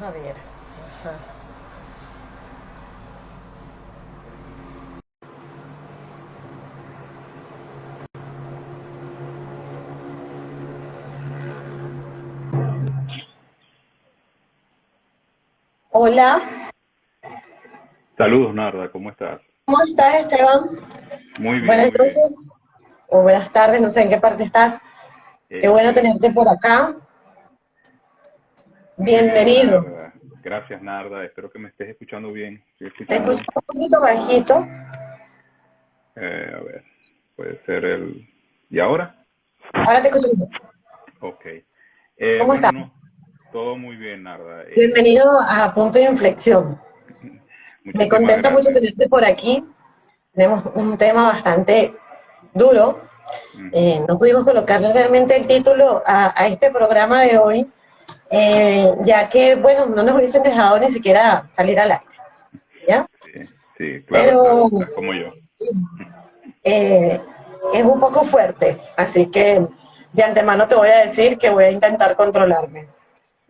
Vamos a ver. Ajá. Hola, Saludos, Narda, ¿cómo estás? ¿cómo estás Esteban? Muy bien. Buenas muy bien. noches o buenas tardes, no sé en qué parte estás. Qué Eh, bueno tenerte por acá. Bienvenido. Gracias, Narda. Espero que me estés escuchando bien. Te escucho un poquito bajito. eh, a ver, puede ser el... ¿Y ahora? Ahora te escucho bien. Ok. Eh, ¿Cómo bueno, estás? todo muy bien, Narda. Eh, Bienvenido a Punto de Inflexión. Me contenta mucho tenerte por aquí. Tenemos un tema bastante duro. Mm, Eh, no pudimos colocarle realmente el título a, a este programa de hoy, eh, ya que, bueno, no nos hubiesen dejado ni siquiera salir al aire. ¿Ya? Sí, sí, claro, Pero- claro, como yo. Eh, es un poco fuerte, así que de antemano te voy a decir que voy a intentar controlarme,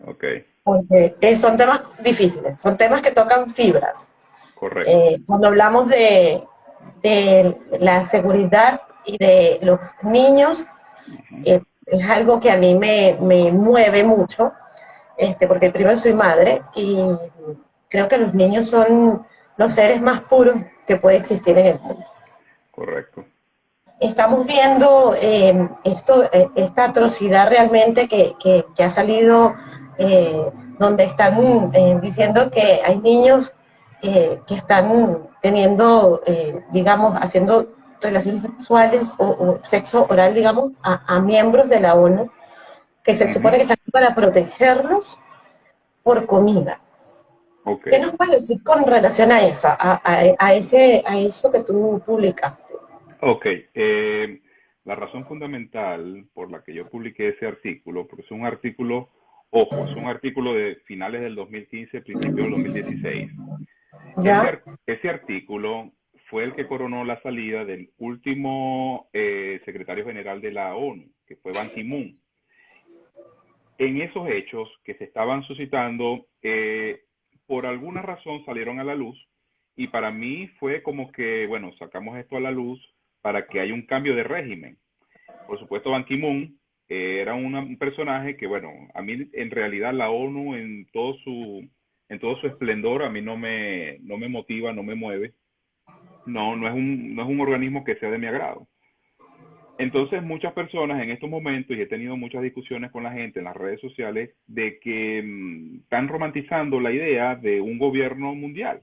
Ok, porque eh, son temas difíciles, son temas que tocan fibras. correcto. Eh, cuando hablamos de, de la seguridad y de los niños, eh, es algo que a mí me, me mueve mucho, este, porque primero soy madre y creo que los niños son los seres más puros que puede existir en el mundo. Correcto. Estamos viendo eh, esto, eh, esta atrocidad realmente que, que- que ha salido, eh, donde están eh, diciendo que hay niños que están teniendo, digamos, haciendo relaciones sexuales o, o sexo oral, digamos, a, a miembros de la ONU, que se supone que están para protegerlos por comida. ¿Qué nos puedes decir con relación a eso, a, a- a ese, a eso que tú publicaste? Ok, eh, la razón fundamental por la que yo publiqué ese artículo, porque es un artículo, ojo, es un artículo de finales del 2015, principios del 2016. Ese, ¿Ya? ar- ese artículo fue el que coronó la salida del último eh, secretario general de la ONU, que fue Ban Ki-moon. En esos hechos que se estaban suscitando, eh, por alguna razón salieron a la luz y para mí fue como que, bueno, sacamos esto a la luz para que haya un cambio de régimen. Por supuesto, Ban Ki-moon eh, era una- un personaje que, bueno, a mí en realidad la ONU en todo su, en todo su esplendor a mí no me, no me motiva, no me mueve. No, no es un, no es un organismo que sea de mi agrado. Entonces, muchas personas en estos momentos, y he tenido muchas discusiones con la gente en las redes sociales, de que mm, están romantizando la idea de un gobierno mundial.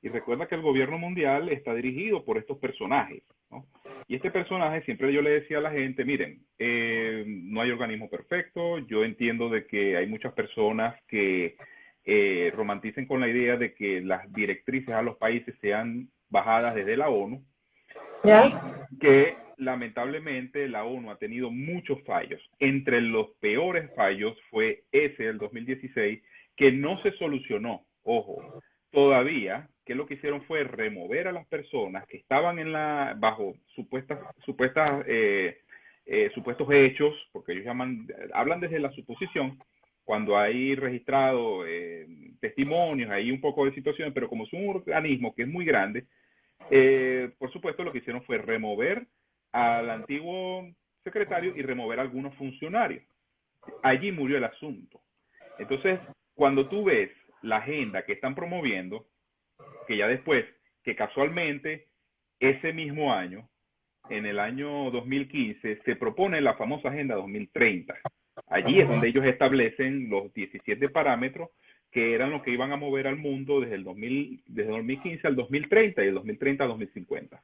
Y recuerda que el gobierno mundial está dirigido por estos personajes, ¿no? Y este personaje, siempre yo le decía a la gente, miren, eh, no hay organismo perfecto, yo entiendo de que hay muchas personas que eh, romanticen con la idea de que las directrices a los países sean bajadas desde la ONU, ¿Ya? que lamentablemente la ONU ha tenido muchos fallos. Entre los peores fallos fue ese del 2016, que no se solucionó. Ojo, todavía, que lo que hicieron fue remover a las personas que estaban en la, bajo supuestas, supuestas, eh, eh, supuestos hechos, porque ellos llaman, hablan desde la suposición, cuando hay registrado eh, testimonios, hay un poco de situaciones, pero como es un organismo que es muy grande, eh, por supuesto lo que hicieron fue remover al antiguo secretario y remover a algunos funcionarios. Allí murió el asunto. Entonces, cuando tú ves la agenda que están promoviendo, que ya después, que casualmente ese mismo año, en el año 2015, se propone la famosa Agenda 2030. Allí es donde ellos establecen los 17 parámetros que eran los que iban a mover al mundo desde el 2000, desde 2015 al 2030 y del 2030 al 2050.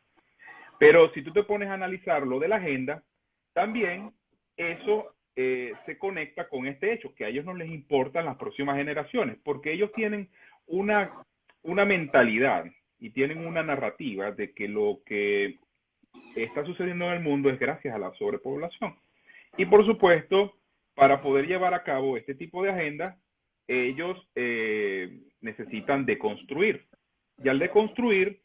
Pero si tú te pones a analizar lo de la agenda, también eso eh, se conecta con este hecho, que a ellos no les importan las próximas generaciones, porque ellos tienen una, una mentalidad y tienen una narrativa de que lo que está sucediendo en el mundo es gracias a la sobrepoblación. Y por supuesto, para poder llevar a cabo este tipo de agenda, ellos eh, necesitan deconstruir. Y al deconstruir,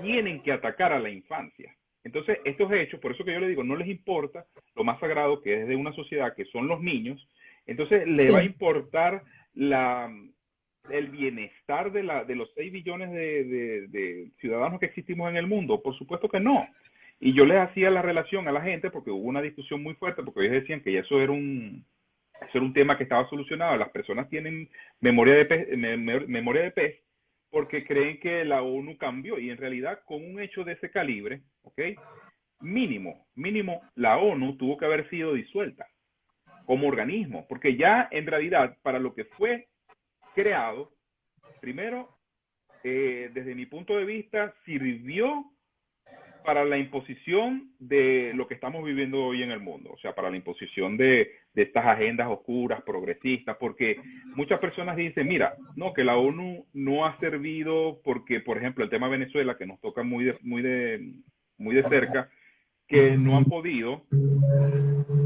tienen que atacar a la infancia. Entonces, estos hechos, por eso que yo le digo, no les importa lo más sagrado que es de una sociedad, que son los niños, entonces le Sí. va a importar la, el bienestar de, la, de los 6 billones de, de, ciudadanos que existimos en el mundo? Por supuesto que no. Y yo les hacía la relación a la gente porque hubo una discusión muy fuerte, porque ellos decían que eso era un, eso era un tema que estaba solucionado. Las personas tienen memoria de pez, memoria de pez porque creen que la ONU cambió y en realidad con un hecho de ese calibre, ¿ok? Mínimo, mínimo, la ONU tuvo que haber sido disuelta como organismo, porque ya en realidad para lo que fue creado, primero, eh, desde mi punto de vista, sirvió para la imposición de lo que estamos viviendo hoy en el mundo, o sea, para la imposición de, estas agendas oscuras, progresistas, porque muchas personas dicen, mira, no, que la ONU no ha servido porque, por ejemplo, el tema de Venezuela, que nos toca muy de, muy de, muy de cerca, que no han podido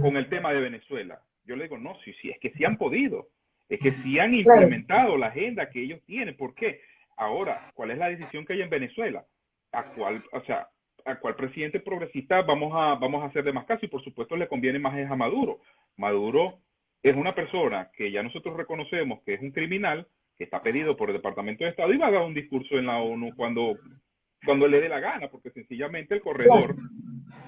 con el tema de Venezuela. Yo le digo, no, sí, sí, es que sí han podido, es que sí han implementado la agenda que ellos tienen. ¿Por qué? Ahora, ¿cuál es la decisión que hay en Venezuela? ¿A cuál, o sea, a cuál presidente progresista vamos a, vamos a hacer de más caso? Y por supuesto le conviene más a Maduro. Maduro es una persona que ya nosotros reconocemos que es un criminal, que está pedido por el Departamento de Estado y va a dar un discurso en la ONU cuando, cuando le dé la gana, porque sencillamente el corredor,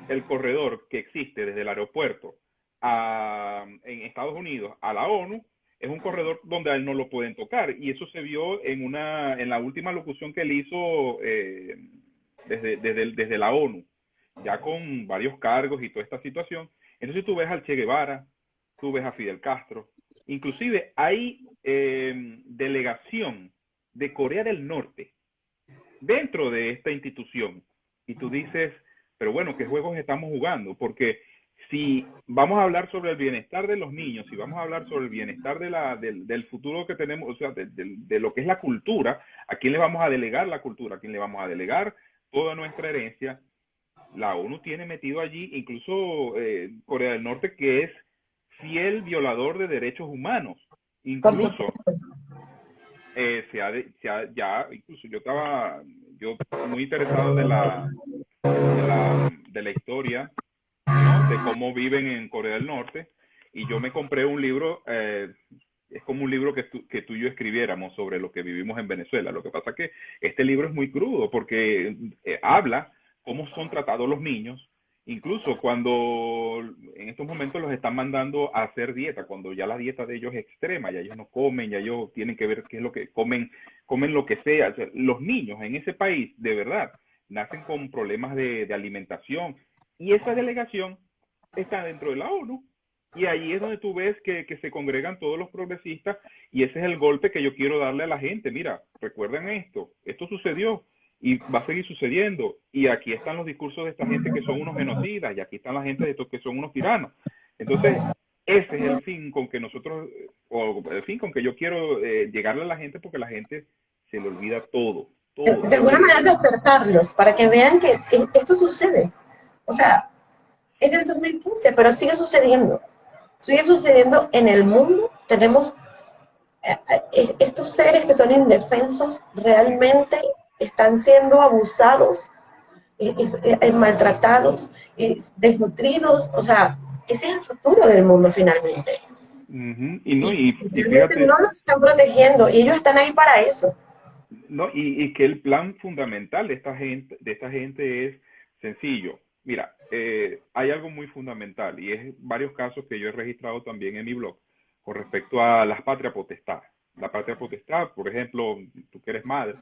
el corredor que existe desde el aeropuerto a, en Estados Unidos a la ONU es un corredor donde a él no lo pueden tocar. Y eso se vio en, una, en la última locución que él hizo eh, desde, desde, desde la ONU, ya con varios cargos y toda esta situación. Entonces tú ves al Che Guevara, tú ves a Fidel Castro, inclusive hay eh, delegación de Corea del Norte dentro de esta institución. Y tú dices, pero bueno, ¿qué juegos estamos jugando? Porque si vamos a hablar sobre el bienestar de los niños, si vamos a hablar sobre el bienestar de la, del, futuro que tenemos, o sea, de, lo que es la cultura, ¿a quién le vamos a delegar la cultura? ¿A quién le vamos a delegar toda nuestra herencia? La ONU tiene metido allí incluso eh, Corea del Norte, que es fiel violador de derechos humanos. Incluso eh, se, ha, se ha, ya, incluso yo estaba yo muy interesado de la, de la, de la historia de cómo viven en Corea del Norte. Y yo me compré un libro, eh, es como un libro que tú, que tú y yo escribiéramos sobre lo que vivimos en Venezuela. Lo que pasa es que este libro es muy crudo porque eh, habla cómo son tratados los niños, incluso cuando en estos momentos los están mandando a hacer dieta, cuando ya la dieta de ellos es extrema, ya ellos no comen, ya ellos tienen que ver qué es lo que comen, comen lo que sea. los niños en ese país, de verdad, nacen con problemas de, de alimentación y esa delegación está dentro de la ONU. Y ahí es donde tú ves que, se congregan todos los progresistas y ese es el golpe que yo quiero darle a la gente. Mira, recuerden esto, esto sucedió y va a seguir sucediendo. Y aquí están los discursos de esta gente que son unos genocidas y aquí están la gente de estos que son unos tiranos. Entonces, ese es el fin con que nosotros, o el fin con que yo quiero eh, llegarle a la gente porque la gente se le olvida todo. todo de alguna manera despertarlos para que vean que esto sucede. O sea, es del 2015, pero sigue sucediendo. Sigue sucediendo en el mundo. Tenemos eh, eh, estos seres que son indefensos, realmente están siendo abusados, eh, maltratados, desnutridos. O sea, ese es el futuro del mundo finalmente. Y no, y, no los están protegiendo y ellos están ahí para eso. No, y, y que el plan fundamental de esta gente, de esta gente es sencillo Mira, eh, hay algo muy fundamental y es varios casos que yo he registrado también en mi blog con respecto a las patrias potestad. La patria potestad, por ejemplo, tú que eres madre,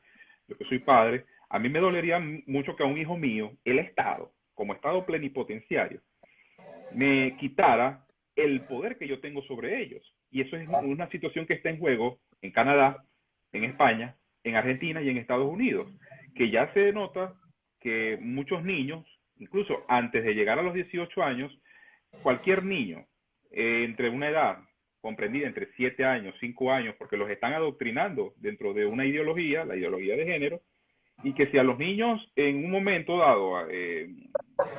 yo que soy padre, a mí me dolería mucho que a un hijo mío, el Estado, como Estado plenipotenciario, me quitara el poder que yo tengo sobre ellos. Y eso es una situación que está en juego en Canadá, en España, en Argentina y en Estados Unidos, que ya se nota que muchos niños incluso antes de llegar a los 18 años, cualquier niño eh, entre una edad comprendida entre 7 años, 5 años, porque los están adoctrinando dentro de una ideología, la ideología de género, y que si a los niños en un momento dado eh,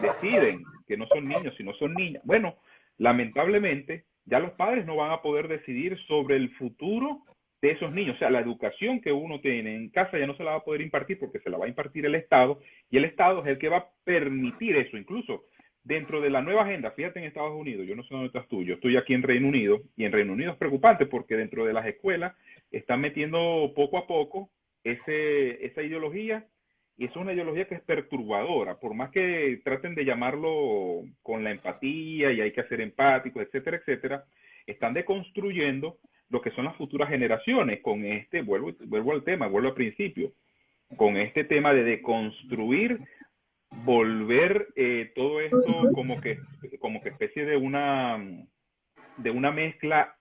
deciden que no son niños, sino son niñas, bueno, lamentablemente ya los padres no van a poder decidir sobre el futuro de esos niños. O sea, la educación que uno tiene en casa ya no se la va a poder impartir porque se la va a impartir el Estado y el Estado es el que va a permitir eso. Incluso dentro de la nueva agenda, fíjate en Estados Unidos, yo no sé dónde estás tú, yo estoy aquí en Reino Unido, y en Reino Unido es preocupante porque dentro de las escuelas están metiendo poco a poco ese, esa ideología, y es una ideología que es perturbadora, por más que traten de llamarlo con la empatía y hay que ser empático, etcétera, etcétera, están deconstruyendo lo que son las futuras generaciones con este, vuelvo, vuelvo al tema, vuelvo al principio, con este tema de deconstruir, volver eh, todo esto como que, como que especie de una, de una mezcla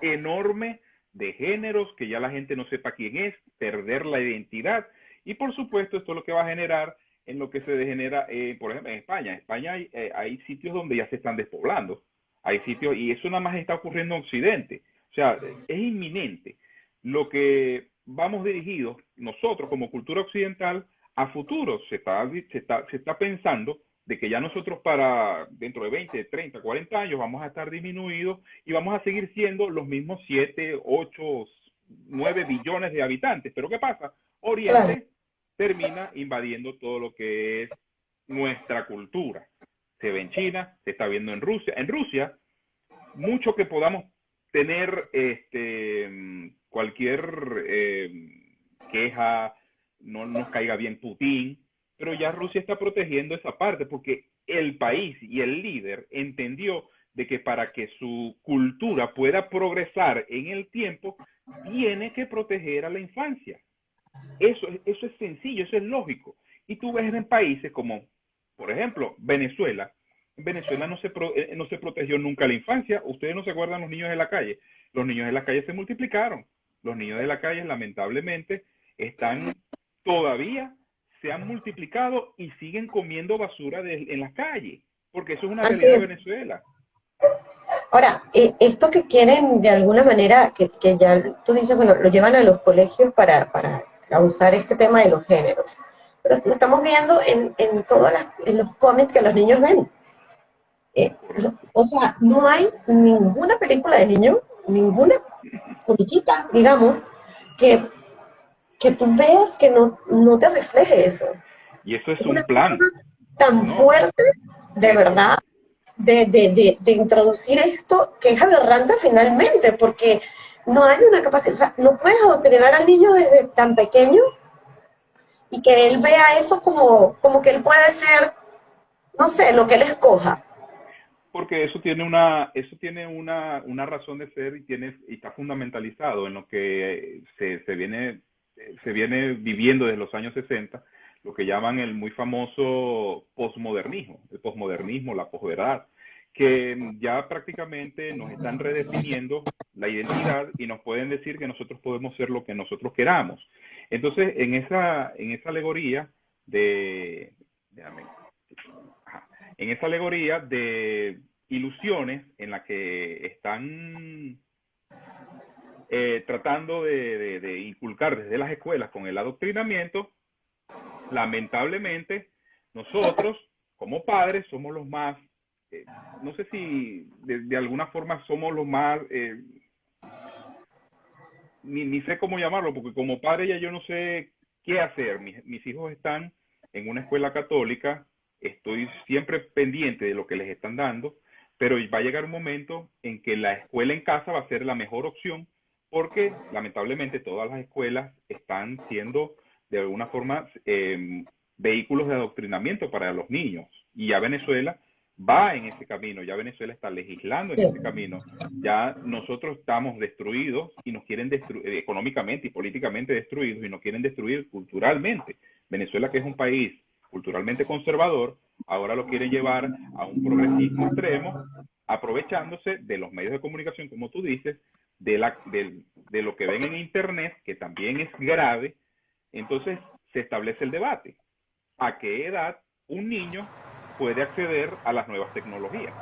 enorme de géneros, que ya la gente no sepa quién es, perder la identidad. Y por supuesto, esto es lo que va a generar en lo que se degenera, eh, por ejemplo, en España. En España hay, eh, hay sitios donde ya se están despoblando. Hay sitios, y eso nada más está ocurriendo en Occidente. O sea, es inminente. Lo que vamos dirigidos nosotros como cultura occidental a futuro. Se está, se está, se está pensando de que ya nosotros para dentro de 20, 30, 40 años vamos a estar disminuidos y vamos a seguir siendo los mismos 7, 8, 9 billones de habitantes. Pero ¿qué pasa? Oriente termina invadiendo todo lo que es nuestra cultura. Se ve en China, se está viendo en Rusia. En Rusia, mucho que podamos tener este, cualquier eh, queja, no nos caiga bien Putin, pero ya Rusia está protegiendo esa parte porque el país y el líder entendió de que para que su cultura pueda progresar en el tiempo, tiene que proteger a la infancia. Eso, eso es sencillo, eso es lógico. Y tú ves en países como, por ejemplo, Venezuela, en Venezuela no se, eh, no se protegió nunca la infancia. Ustedes no se acuerdan los niños de la calle. Los niños de la calle se multiplicaron. Los niños de la calle, lamentablemente, están todavía, se han multiplicado y siguen comiendo basura en la calle. Porque eso es una realidad de Venezuela. Ahora, eh, esto que quieren de alguna manera, que, que, ya tú dices, bueno, lo llevan a los colegios para, para causar este tema de los géneros. Pero lo estamos viendo en, en todos en los cómics que los niños ven. Eh, o sea, no hay ninguna película de niño, ninguna comiquita, digamos, que, que tú veas que no, no te refleje eso. Y eso es un plan. Tan fuerte, de verdad, de, de, de, introducir esto que es aberrante finalmente, porque no hay una capacidad, o sea, no puedes adoctrinar al niño desde tan pequeño y que él vea eso como, como que él puede ser, no sé, lo que él escoja porque eso tiene una eso tiene una, una razón de ser y tiene y está fundamentalizado en lo que se, se viene se viene viviendo desde los años 60 lo que llaman el muy famoso posmodernismo el posmodernismo la posverdad que ya prácticamente nos están redefiniendo la identidad y nos pueden decir que nosotros podemos ser lo que nosotros queramos. Entonces en esa en esa alegoría de en esa alegoría de ilusiones en la que están eh, tratando de, inculcar desde las escuelas con el adoctrinamiento, lamentablemente nosotros como padres somos los más, eh, no sé si de, alguna forma somos los más, eh, ni, sé cómo llamarlo, porque como padre ya yo no sé qué hacer. mis hijos están en una escuela católica estoy siempre pendiente de lo que les están dando, pero va a llegar un momento en que la escuela en casa va a ser la mejor opción porque lamentablemente todas las escuelas están siendo de alguna forma em, vehículos de adoctrinamiento para los niños y ya Venezuela va en ese camino, ya Venezuela está legislando en ese camino, ya nosotros estamos destruidos y nos quieren destruir económicamente y políticamente destruidos y nos quieren destruir culturalmente. Venezuela que es un país culturalmente conservador, ahora lo quiere llevar a un progresismo extremo, aprovechándose de los medios de comunicación, como tú dices, de, la, de, lo que ven en Internet, que también es grave. Entonces se establece el debate. ¿A qué edad un niño puede acceder a las nuevas tecnologías?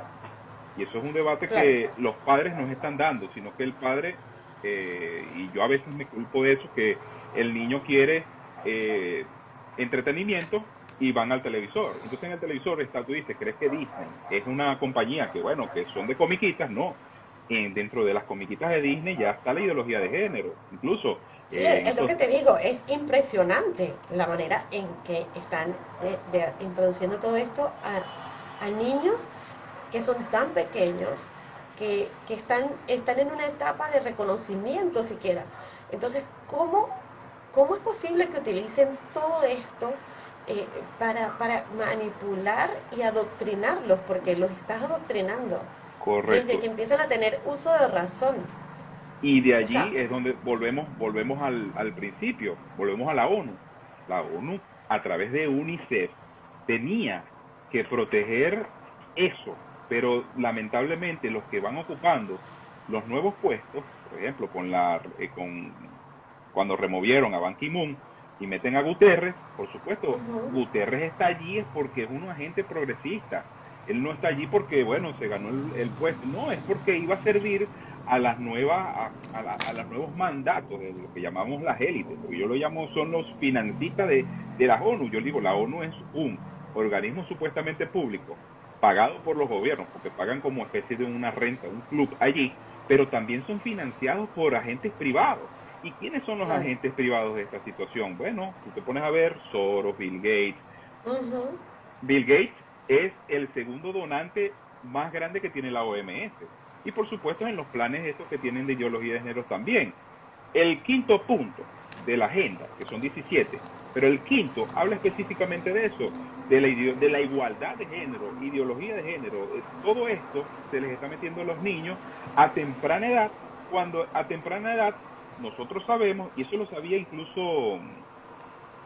Y eso es un debate que los padres nos están dando, sino que el padre, eh, y yo a veces me culpo de eso, que el niño quiere eh, entretenimiento y van al televisor. Entonces en el televisor está, tú dices, ¿crees que Disney es una compañía que, bueno, que son de comiquitas? No. En, dentro de las comiquitas de Disney ya está la ideología de género. Incluso... Sí, eh, es lo que te digo, es impresionante la manera en que están eh, introduciendo todo esto a, a niños que son tan pequeños que, están, están en una etapa de reconocimiento siquiera. Entonces, ¿cómo, cómo es posible que utilicen todo esto eh, para, para manipular y adoctrinarlos? Porque los estás adoctrinando. Correcto. Desde que empiezan a tener uso de razón. Y de allí es donde volvemos, volvemos al, al principio, volvemos a la ONU. La ONU, a través de UNICEF, tenía que proteger eso, pero lamentablemente los que van ocupando los nuevos puestos, por ejemplo, con la eh, con cuando removieron a Ban Ki-moon y meten a Guterres, por supuesto, Guterres está allí es porque es un agente progresista. Él no está allí porque, bueno, se ganó el, puesto. No, es porque iba a servir a las nuevas a, a, los nuevos mandatos de lo que llamamos las élites porque yo lo llamo son los financistas de, de la ONU yo digo la ONU es un organismo supuestamente público pagado por los gobiernos, porque pagan como especie de una renta, un club allí, pero también son financiados por agentes privados. ¿Y quiénes son los agentes privados de esta situación? Bueno, tú te pones a ver Soros, Bill Gates. Bill Gates es el segundo donante más grande que tiene la OMS. Y por supuesto en los planes estos que tienen de ideología de género también. El quinto punto de la agenda, que son 17, pero el quinto habla específicamente de eso, de la, de la igualdad de género, ideología de género. Eh, todo esto se les está metiendo a los niños a temprana edad, cuando a temprana edad nosotros sabemos, y eso lo sabía incluso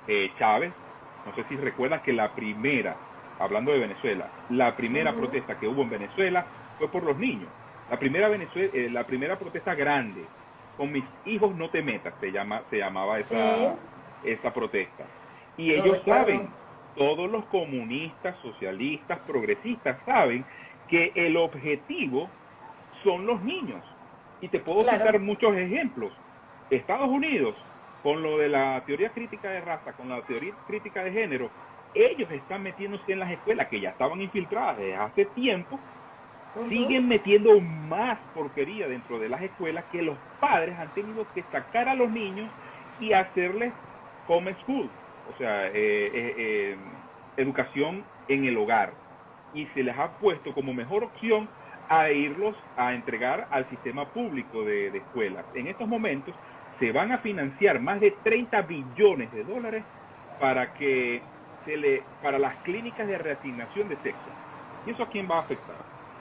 eh, Chávez, no sé si recuerdan que la primera, hablando de Venezuela, la primera protesta que hubo en Venezuela fue por los niños. La primera, Venezuela, eh, la primera protesta grande, con mis hijos no te metas, se, llama, se llamaba esa esa protesta. Y ellos saben, todos los comunistas, socialistas, progresistas saben que el objetivo son los niños. Y te puedo citar muchos ejemplos. Estados Unidos, con lo de la teoría crítica de raza, con la teoría crítica de género, ellos están metiéndose en las escuelas que ya estaban infiltradas desde hace tiempo, siguen metiendo más porquería dentro de las escuelas que los padres han tenido que sacar a los niños y hacerles home school, o sea, eh, eh, eh, educación en el hogar. Y se les ha puesto como mejor opción a irlos a entregar al sistema público de, escuelas. En estos momentos se van a financiar más de 30 billones de dólares para que se le para las clínicas de reasignación de sexo. ¿Y eso a quién va a afectar?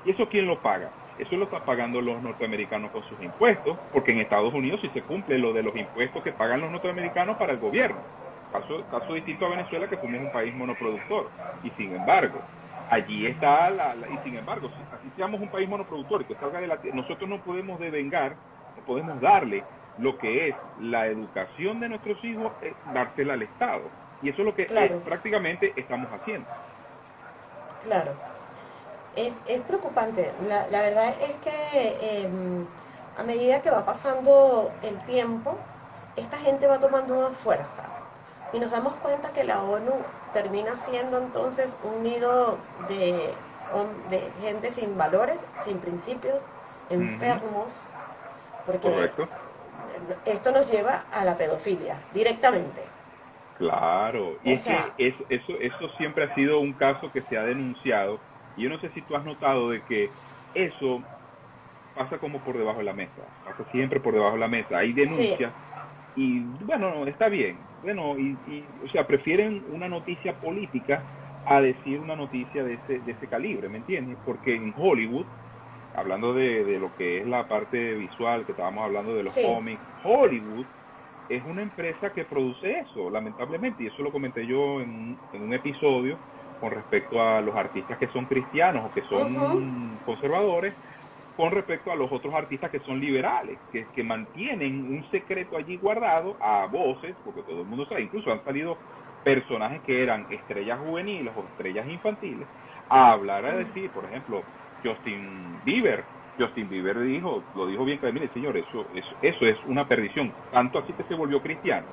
¿Y eso quién lo paga? Eso lo están pagando los norteamericanos con sus impuestos, porque en Estados Unidos sí se cumple lo de los impuestos que pagan los norteamericanos para el gobierno. Caso, caso distinto a Venezuela, que somos un país monoproductor. Y sin embargo, allí está la, y sin embargo, si así seamos un país monoproductor y que salga de la nosotros no podemos devengar, no podemos darle lo que es la educación de nuestros hijos, eh, dársela al Estado. Y eso es lo que eh, prácticamente estamos haciendo. Claro es, es preocupante. La, la, verdad es que em, a medida que va pasando el tiempo, esta gente va tomando una fuerza. Y nos damos cuenta que la ONU termina siendo entonces un nido de, de gente sin valores, sin principios, enfermos. Porque esto nos lleva a la pedofilia, directamente. Claro, y es que eso, eso, eso siempre ha sido un caso que se ha denunciado y yo no sé si tú has notado de que eso pasa como por debajo de la mesa, pasa siempre por debajo de la mesa. Hay denuncias y bueno, está bien. Bueno, y, o sea, prefieren una noticia política a decir una noticia de ese, de ese calibre, ¿me entiendes? Porque en Hollywood, hablando de, de lo que es la parte visual, que estábamos hablando de los cómics, Hollywood es una empresa que produce eso, lamentablemente, y eso lo comenté yo en, en un episodio con respecto a los artistas que son cristianos o que son conservadores, con respecto a los otros artistas que son liberales, que, que mantienen un secreto allí guardado a voces, porque todo el mundo sabe, incluso han salido personajes que eran estrellas juveniles o estrellas infantiles, a hablar, a decir, por ejemplo, Justin Bieber. Justin Bieber dijo, lo dijo bien mire señor, eso, eso, eso es una perdición, tanto así que se volvió cristiano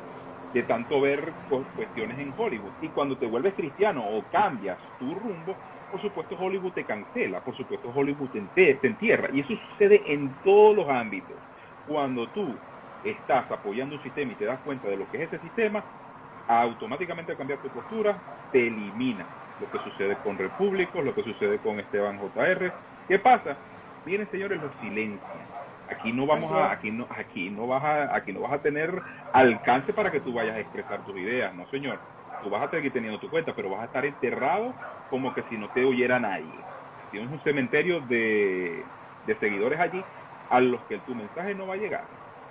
de tanto ver cuestiones en Hollywood. Y cuando te vuelves cristiano o cambias tu rumbo, por supuesto Hollywood te cancela, por supuesto Hollywood te, entierra. Y eso sucede en todos los ámbitos. Cuando tú estás apoyando un sistema y te das cuenta de lo que es ese sistema, automáticamente al cambiar tu postura, te elimina. Lo que sucede con Repúblicos, lo que sucede con Esteban JR. ¿Qué pasa? Miren, señores, los silencios. Aquí no vamos a, aquí no, aquí no vas a, aquí no vas a tener alcance para que tú vayas a expresar tus ideas, no señor. Tú vas a seguir teniendo tu cuenta, pero vas a estar enterrado como que si no te oyera nadie. Tienes un cementerio de, de seguidores allí a los que tu mensaje no va a llegar.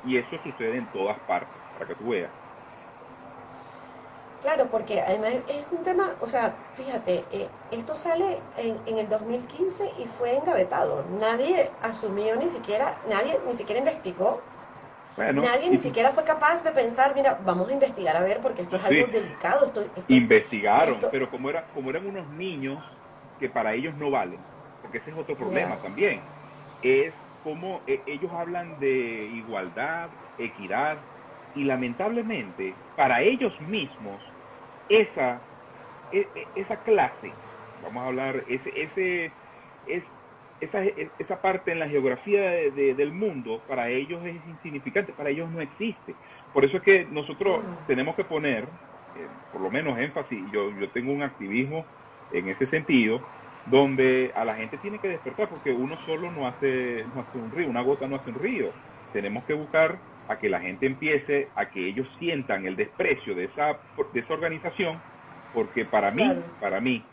Y eso sucede en todas partes, para que tú veas. Claro, porque además es un tema, o sea, fíjate, eh, esto sale en, en, el 2015 y fue engavetado. Nadie asumió ni siquiera, nadie ni siquiera investigó. nadie ni siquiera fue capaz de pensar, mira, vamos a investigar a ver porque esto es algo delicado. Esto, Investigaron, pero como, era, como eran unos niños que para ellos no valen, porque ese es otro problema también, es como eh, ellos hablan de igualdad, equidad, y lamentablemente para ellos mismos esa, e, e, esa clase, vamos a hablar, ese, ese, es, esa, esa parte en la geografía del mundo, para ellos es insignificante, para ellos no existe. Por eso es que nosotros tenemos que poner, eh, por lo menos énfasis, yo, yo tengo un activismo en ese sentido, donde a la gente tiene que despertar, porque uno solo no hace, no hace un río, una gota no hace un río. Tenemos que buscar a que la gente empiece a que ellos sientan el desprecio de esa, de esa organización, porque para mí, para mí,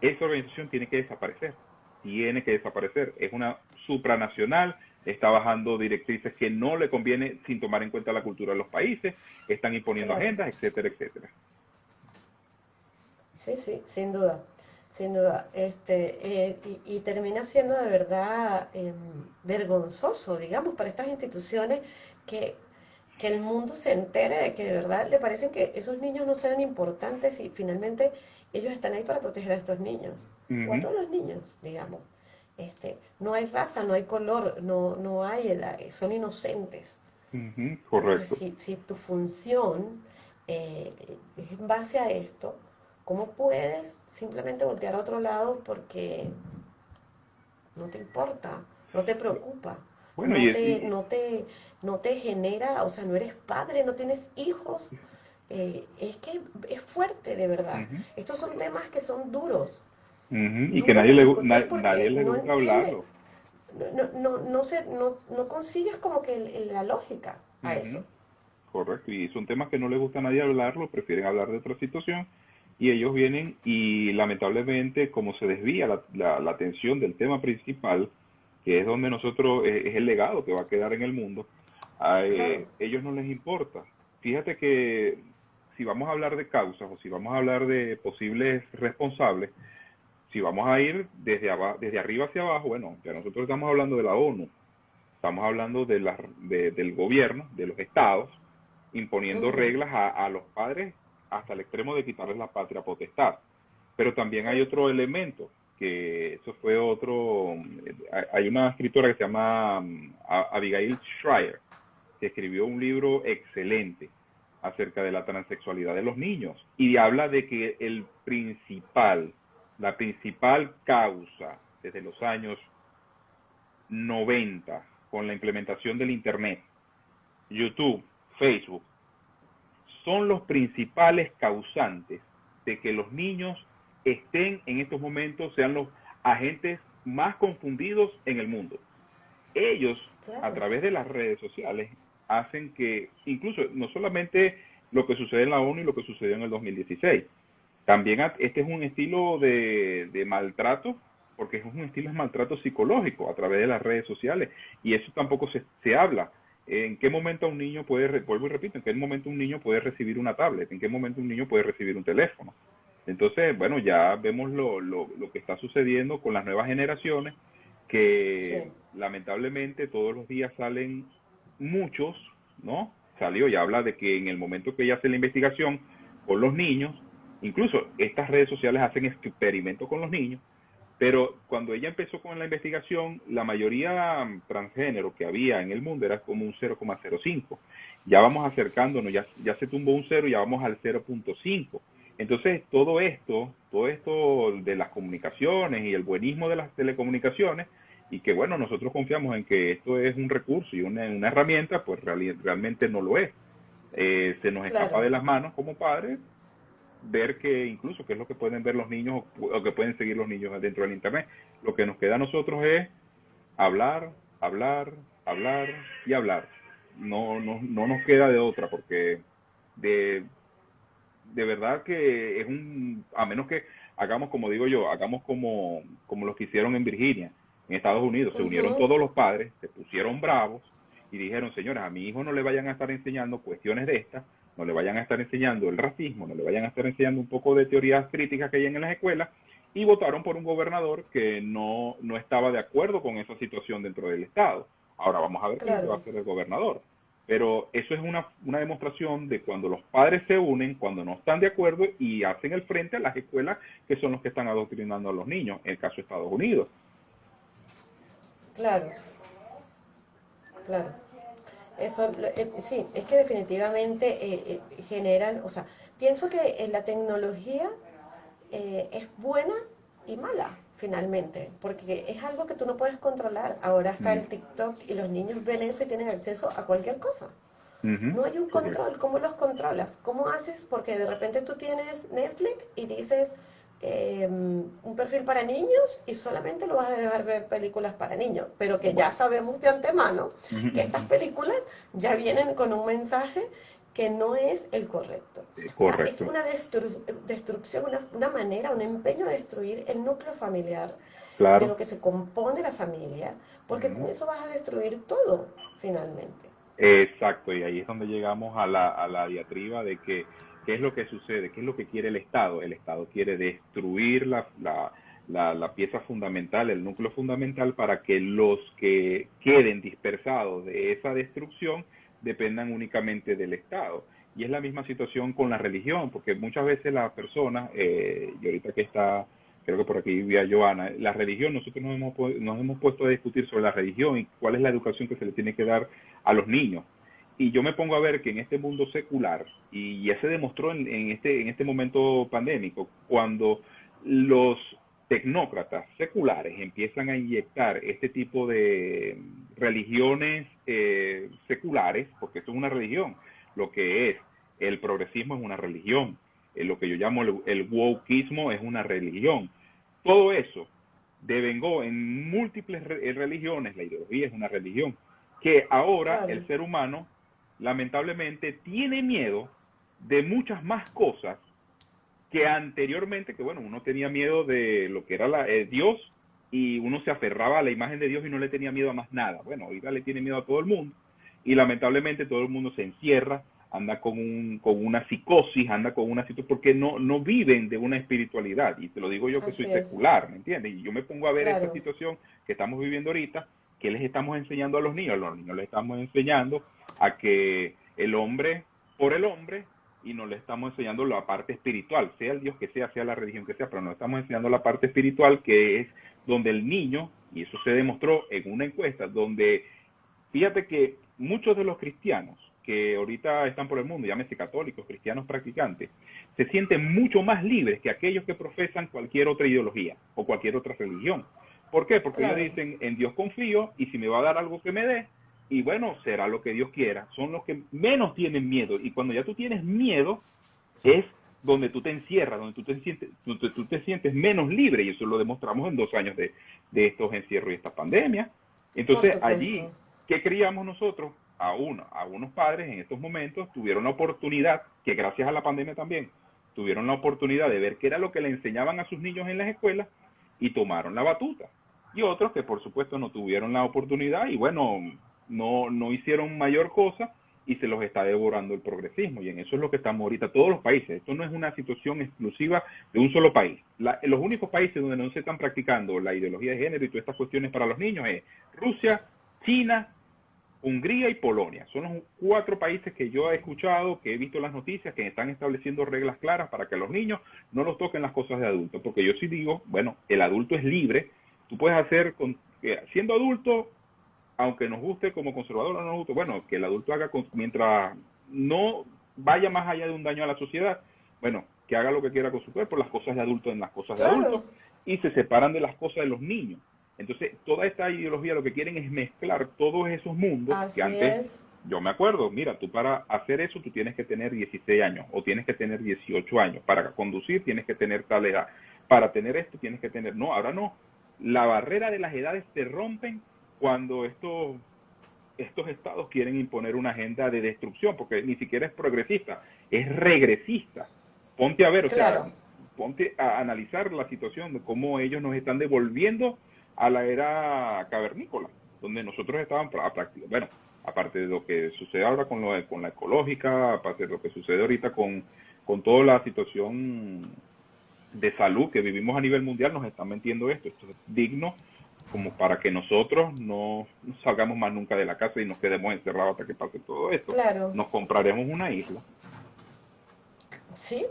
esa organización tiene que desaparecer, tiene que desaparecer. Es una supranacional, está bajando directrices que no le conviene sin tomar en cuenta la cultura de los países, están imponiendo agendas, etcétera, etcétera. Sí, sí, sin duda, sin duda. Este, eh, y, termina siendo de verdad em, vergonzoso, digamos, para estas instituciones que, que el mundo se entere de que de verdad le parecen que esos niños no sean importantes y finalmente ellos están ahí para proteger a estos niños, o a todos los niños, digamos. Este, no hay raza, no hay color, no, no hay edad, son inocentes. Correcto. si, si, tu función eh, es en base a esto, ¿cómo puedes simplemente voltear a otro lado porque no te importa, no te preocupa? no, te, no, te, no te genera, o sea, no eres padre, no tienes hijos. Eh, es que es fuerte, de verdad. Estos son temas que son duros. Y que nadie le, nadie le gusta hablarlo. No, no, no, no, no consigues como que la lógica a eso. Correcto, y son temas que no le gusta a nadie hablarlo, prefieren hablar de otra situación y ellos vienen y lamentablemente como se desvía la, la, la atención del tema principal, que es donde nosotros, eh, es el legado que va a quedar en el mundo, a eh, ellos no les importa. Fíjate que si vamos a hablar de causas o si vamos a hablar de posibles responsables, si vamos a ir desde, desde arriba hacia abajo, bueno, ya nosotros estamos hablando de la ONU, estamos hablando de la, del gobierno, de los estados, imponiendo reglas a, a los padres hasta el extremo de quitarles la patria potestad. Pero también hay otro elemento, que eso fue otro, hay una escritora que se llama um, Abigail Schreier, que escribió un libro excelente acerca de la transexualidad de los niños y habla de que el principal, la principal causa desde los años 90 con la implementación del Internet, YouTube, Facebook, son los principales causantes de que los niños estén en estos momentos, sean los agentes más confundidos en el mundo. Ellos, a través de las redes sociales, hacen que, incluso no solamente lo que sucede en la ONU y lo que sucedió en el 2016, también este es un estilo de, maltrato, porque es un estilo de maltrato psicológico a través de las redes sociales, y eso tampoco se, se habla. ¿En qué momento un niño puede, vuelvo y repito, en qué momento un niño puede recibir una tablet? ¿En qué momento un niño puede recibir un teléfono? Entonces, bueno, ya vemos lo, lo, lo que está sucediendo con las nuevas generaciones, que lamentablemente todos los días salen muchos, ¿no? Salió y habla de que en el momento que ella hace la investigación con los niños, incluso estas redes sociales hacen experimentos con los niños, pero cuando ella empezó con la investigación, la mayoría transgénero que había en el mundo era como un 0,05. Ya vamos acercándonos, ya, ya se tumbó un 0, ya vamos al 0.5. Entonces, todo esto, todo esto de las comunicaciones y el buenismo de las telecomunicaciones, y que bueno, nosotros confiamos en que esto es un recurso y una, herramienta, pues realmente no lo es. Eh, se nos escapa de las manos como padres ver que incluso qué es lo que pueden ver los niños o, que pueden seguir los niños dentro del Internet. Lo que nos queda a nosotros es hablar, hablar, hablar y hablar. No, no, no nos queda de otra porque de, de verdad que es un, a menos que hagamos como digo yo, hagamos como, como los que hicieron en Virginia, en Estados Unidos, se unieron todos los padres, se pusieron bravos y dijeron, señores, a mi hijo no le vayan a estar enseñando cuestiones de estas, no le vayan a estar enseñando el racismo, no le vayan a estar enseñando un poco de teorías críticas que hay en las escuelas, y votaron por un gobernador que no, no estaba de acuerdo con esa situación dentro del Estado. Ahora vamos a ver qué va a hacer el gobernador. Pero eso es una, una demostración de cuando los padres se unen, cuando no están de acuerdo y hacen el frente a las escuelas que son los que están adoctrinando a los niños, en el caso de Estados Unidos. Claro, claro. Eso, eh, sí, es que definitivamente eh, eh, generan, o sea, pienso que la tecnología es buena y mala finalmente, porque es algo que tú no puedes controlar. Ahora está el mm. TikTok y los niños ven eso y tienen acceso a cualquier cosa. No hay un control. ¿Cómo los controlas? ¿Cómo haces? Porque de repente tú tienes Netflix y dices em, un perfil para niños y solamente lo vas a dejar ver películas para niños, pero que ya sabemos de antemano que estas películas ya vienen con un mensaje que no es el correcto. es una destrucción, una, manera, un empeño de destruir el núcleo familiar, de lo que se compone la familia, porque con eso vas a destruir todo, finalmente. Exacto, y ahí es donde llegamos a la, a la diatriba de que qué es lo que sucede, qué es lo que quiere el Estado. El Estado quiere destruir la, la, la, pieza fundamental, el núcleo fundamental, para que los que queden dispersados de esa destrucción dependan únicamente del Estado. Y es la misma situación con la religión, porque muchas veces las personas, eh, y ahorita que está, creo que por aquí vivía Joana, la religión, nosotros nos hemos, nos hemos puesto a discutir sobre la religión y cuál es la educación que se le tiene que dar a los niños. Y yo me pongo a ver que en este mundo secular, y ya se demostró en, en este, en este momento pandémico, cuando los tecnócratas seculares empiezan a inyectar este tipo de religiones eh, seculares, porque esto es una religión, lo que es el progresismo es una religión, eh, lo que yo llamo el, el wokeismo es una religión. Todo eso devengó en múltiples eh, religiones, la ideología es una religión, que ahora el ser humano lamentablemente tiene miedo de muchas más cosas que anteriormente, que bueno, uno tenía miedo de lo que era la, eh, Dios y uno se aferraba a la imagen de Dios y no le tenía miedo a más nada. Bueno, ahorita le tiene miedo a todo el mundo y lamentablemente todo el mundo se encierra, anda con, un, con una psicosis, anda con una situación, porque no, no viven de una espiritualidad. Y te lo digo yo que soy secular, ¿me entiendes? Y yo me pongo a ver esta situación que estamos viviendo ahorita, que les estamos enseñando a los niños. A los niños les estamos enseñando a que el hombre por el hombre y nos le estamos enseñando la parte espiritual, sea el Dios que sea, sea la religión que sea, pero nos estamos enseñando la parte espiritual que es donde el niño, y eso se demostró en una encuesta, donde fíjate que muchos de los cristianos que ahorita están por el mundo, llámese católicos, cristianos practicantes, se sienten mucho más libres que aquellos que profesan cualquier otra ideología o cualquier otra religión. ¿Por qué? Porque ellos dicen, en Dios confío y si me va a dar algo que me dé, y bueno, será lo que Dios quiera. Son los que menos tienen miedo. Y cuando ya tú tienes miedo, es donde tú te encierras, donde tú te sientes, tú te sientes menos libre. Y eso lo demostramos en dos años de, estos encierros y esta pandemia. Entonces, allí, ¿qué creíamos nosotros? A uno, a unos padres en estos momentos tuvieron la oportunidad, que gracias a la pandemia también, tuvieron la oportunidad de ver qué era lo que le enseñaban a sus niños en las escuelas y tomaron la batuta. Y otros que por supuesto no tuvieron la oportunidad y bueno, no, no hicieron mayor cosa y se los está devorando el progresismo. Y en eso es lo que estamos ahorita todos los países. Esto no es una situación exclusiva de un solo país. los únicos países donde no se están practicando la ideología de género y todas estas cuestiones para los niños es Rusia, China, Hungría y Polonia. Son los cuatro países que yo he escuchado, que he visto las noticias, que están estableciendo reglas claras para que los niños no los toquen las cosas de adultos. Porque yo sí digo, bueno, el adulto es libre. Tú puedes hacer, con, eh, siendo adulto, aunque nos guste como conservador o no nos guste, bueno, que el adulto haga mientras no vaya más allá de un daño a la sociedad, bueno, que haga lo que quiera con su cuerpo, las cosas de adulto en las cosas de adultos, y se separan de las cosas de los niños. Entonces, toda esta ideología lo que quieren es mezclar todos esos mundos que antes yo me acuerdo, mira, tú para hacer eso tú tienes que tener 16 años o tienes que tener 18 años. Para conducir tienes que tener tal edad. Para tener esto tienes que tener... No, ahora no. La barrera de las edades se rompen cuando estos, estos estados quieren imponer una agenda de destrucción, porque ni siquiera es progresista, es regresista. Ponte a ver, o sea, ponte a analizar la situación de cómo ellos nos están devolviendo a la era cavernícola, donde nosotros estábamos a práctica. Bueno, aparte de lo que sucede ahora con, lo, con la ecológica, aparte de lo que sucede ahorita con, con toda la situación de salud que vivimos a nivel mundial, nos están metiendo esto. Esto es digno como para que nosotros no salgamos más nunca de la casa y nos quedemos encerrados hasta que pase todo esto. Claro. Nos compraremos una isla. Sí.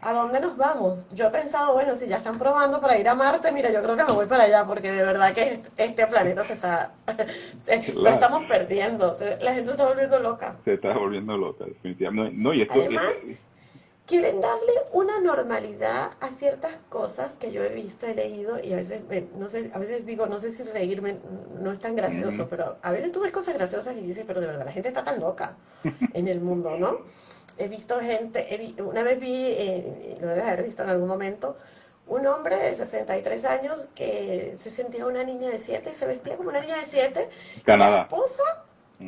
¿A dónde nos vamos? Yo he pensado, bueno, si ya están probando para ir a Marte, mira, yo creo que me voy para allá, porque de verdad que este planeta se está, lo estamos perdiendo, la gente se está volviendo loca. Se está volviendo loca, definitivamente. No, y esto, Además, quieren darle una normalidad a ciertas cosas que yo he visto, he leído, y a veces, no sé, a veces digo, no sé si reírme no es tan gracioso, pero a veces tú ves cosas graciosas y dices, pero de verdad, la gente está tan loca en el mundo, ¿no? he visto gente, una vez vi, eh, lo debes haber visto en algún momento, un hombre de 63 años que se sentía una niña de 7 y se vestía como una niña de 7. Canadá. la esposa,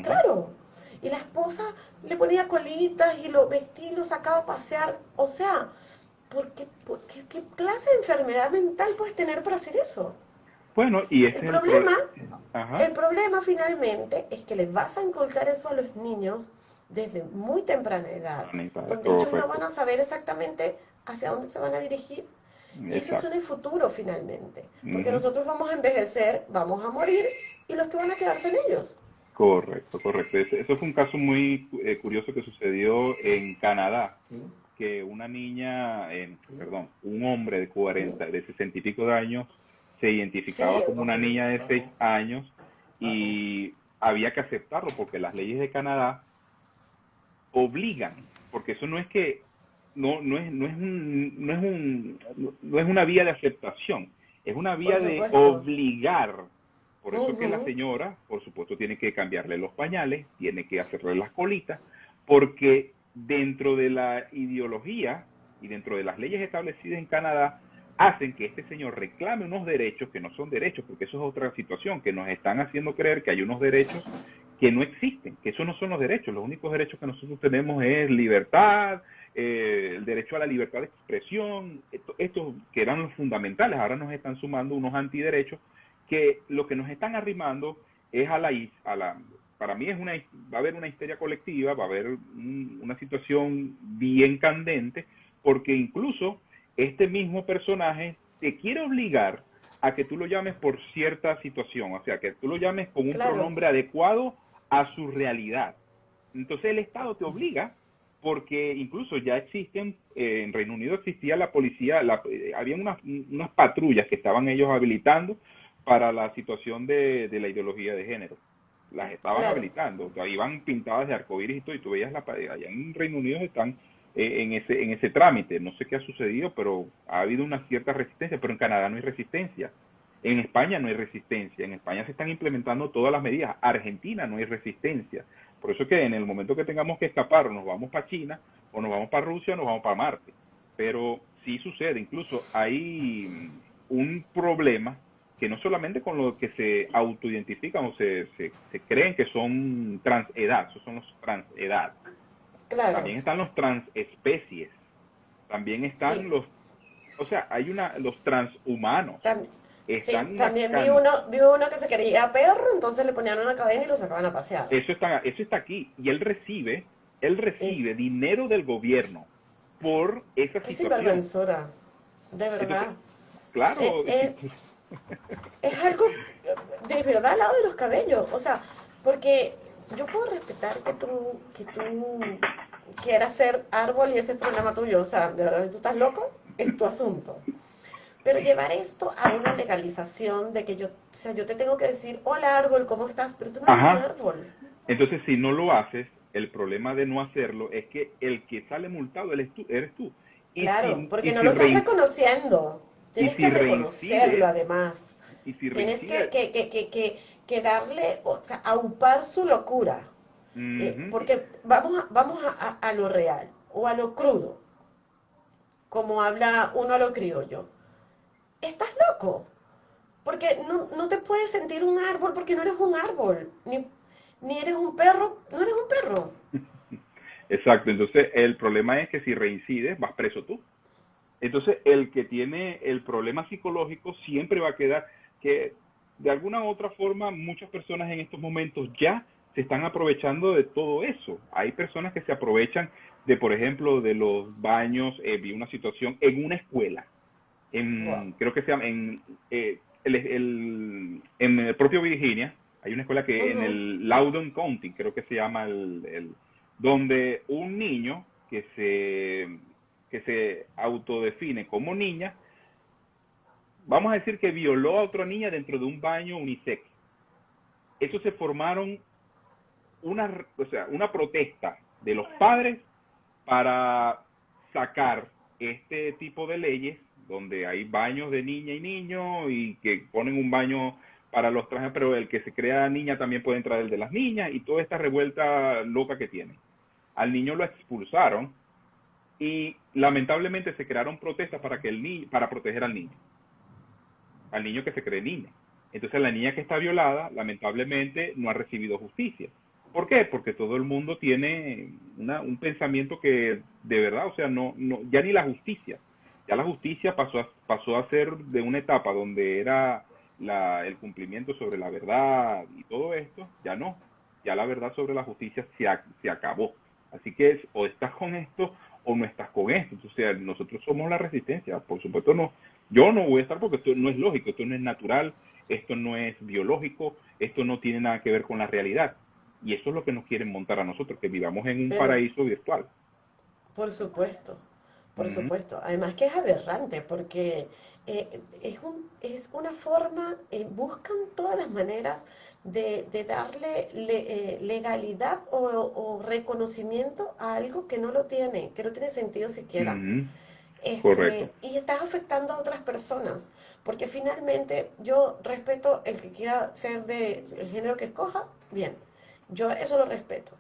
claro, y la esposa le ponía colitas y lo vestía y lo sacaba a pasear. O sea, ¿por qué, qué, clase de enfermedad mental puedes tener para hacer eso? Bueno, y el problema, el problema finalmente es que les vas a inculcar eso a los niños desde muy temprana edad, donde ellos no van a saber exactamente hacia dónde se van a dirigir. Y ese es el futuro finalmente, porque nosotros vamos a envejecer, vamos a morir y los que van a quedar son ellos. Correcto, correcto. Eso fue un caso muy eh, curioso que sucedió en Canadá, que una niña, perdón, un hombre de 40, de 60 y pico de años, se identificaba como una niña de 6 años y había que aceptarlo porque las leyes de Canadá obligan, porque eso no es que no, no es no es un, no es un no es una vía de aceptación, es una vía de obligar. Por eso que la señora, por supuesto, tiene que cambiarle los pañales, tiene que hacerle las colitas, porque dentro de la ideología y dentro de las leyes establecidas en Canadá, hacen que este señor reclame unos derechos que no son derechos, porque eso es otra situación, que nos están haciendo creer que hay unos derechos que no existen, que esos no son los derechos. Los únicos derechos que nosotros tenemos es libertad, eh, el derecho a la libertad de expresión, estos que eran los fundamentales, ahora nos están sumando unos antiderechos que lo que nos están arrimando es a la, a la para mí es una, va a haber una histeria colectiva, va a haber una situación bien candente, porque incluso este mismo personaje te quiere obligar a que tú lo llames por cierta situación, o sea, que tú lo llames con un pronombre adecuado a su realidad. Entonces el Estado te obliga, porque incluso ya existen, eh, en Reino Unido existía la policía, la, eh, había unas, unas, patrullas que estaban ellos habilitando para la situación de, la ideología de género. Las estaban habilitando, iban pintadas de arcoíris y todo, y tú veías la allá en Reino Unido están eh, en, ese, en ese trámite. No sé qué ha sucedido, pero ha habido una cierta resistencia, pero en Canadá no hay resistencia. En España no hay resistencia, en España se están implementando todas las medidas, Argentina no hay resistencia. Por eso que en el momento que tengamos que escapar, nos vamos para China, o nos vamos para Rusia, o nos vamos para Marte. Pero sí sucede, incluso hay un problema que no solamente con lo que se autoidentifican o se, se, creen que son transedad, esos son los transedad. También están los transespecies, también están los, o sea, hay una, los transhumanos sí, también vi uno, vi uno que se quería perro, entonces le ponían una cadena y lo sacaban a pasear. Eso está, eso está aquí. Y él recibe, él recibe dinero del gobierno por esa situación. Es sinvergüenzura, de verdad. claro. Eh, eh, es algo de verdad al lado de los cabellos. O sea, porque yo puedo respetar que tú, que tú quieras ser árbol y ese es problema tuyo. O sea, de verdad, si tú estás loco, es tu asunto. Pero llevar esto a una legalización de que yo, o sea, yo te tengo que decir, hola árbol, ¿cómo estás? Pero tú no eres un árbol. Entonces, si no lo haces, el problema de no hacerlo es que el que sale multado eres tú. Eres tú. claro, porque no lo estás reconociendo. Tienes que reconocerlo además. Y si Tienes que, que, que, que, darle, o sea, aupar su locura. Eh, porque vamos, a, vamos a, a, lo real o a lo crudo, como habla uno a lo criollo. Estás loco, porque no, no te puedes sentir un árbol porque no eres un árbol, ni, ni eres un perro, no eres un perro. Exacto, entonces el problema es que si reincides, vas preso tú. Entonces el que tiene el problema psicológico siempre va a quedar que de alguna u otra forma muchas personas en estos momentos ya se están aprovechando de todo eso. Hay personas que se aprovechan de, por ejemplo, de los baños. Eh, vi una situación en una escuela, en, creo que se llama, en, eh, el, en el propio Virginia, hay una escuela que en el Loudon County, creo que se llama el donde un niño que se, que se autodefine como niña, vamos a decir que violó a otra niña dentro de un baño unisex. Eso se formaron una, o sea, una protesta de los padres para sacar este tipo de leyes donde hay baños de niña y niño y que ponen un baño para los trajes, pero el que se crea niña también puede entrar el de las niñas y toda esta revuelta loca que tiene al niño lo expulsaron y lamentablemente se crearon protestas para que el niño, para proteger al niño, al niño que se cree niña. Entonces la niña que está violada, lamentablemente, no ha recibido justicia. ¿Por qué? Porque todo el mundo tiene un pensamiento que de verdad, o sea, no, no, ya ni la justicia, ya la justicia pasó a, pasó a ser de una etapa donde era la, el cumplimiento sobre la verdad y todo esto, ya no, ya la verdad sobre la justicia se, se acabó. Así que o estás con esto o no estás con esto. Entonces, nosotros somos la resistencia. Por supuesto, no. Yo no voy a estar porque esto no es lógico, esto no es natural, esto no es biológico, esto no tiene nada que ver con la realidad. Y eso es lo que nos quieren montar a nosotros, que vivamos en un paraíso virtual. Por supuesto. Por supuesto. Además que es aberrante porque eh, es, un, es una forma, eh, buscan todas las maneras de, darle eh, legalidad o, reconocimiento a algo que no lo tiene, que no tiene sentido siquiera. Este, y estás afectando a otras personas, porque finalmente yo respeto el que quiera ser del género que escoja, bien, yo eso lo respeto.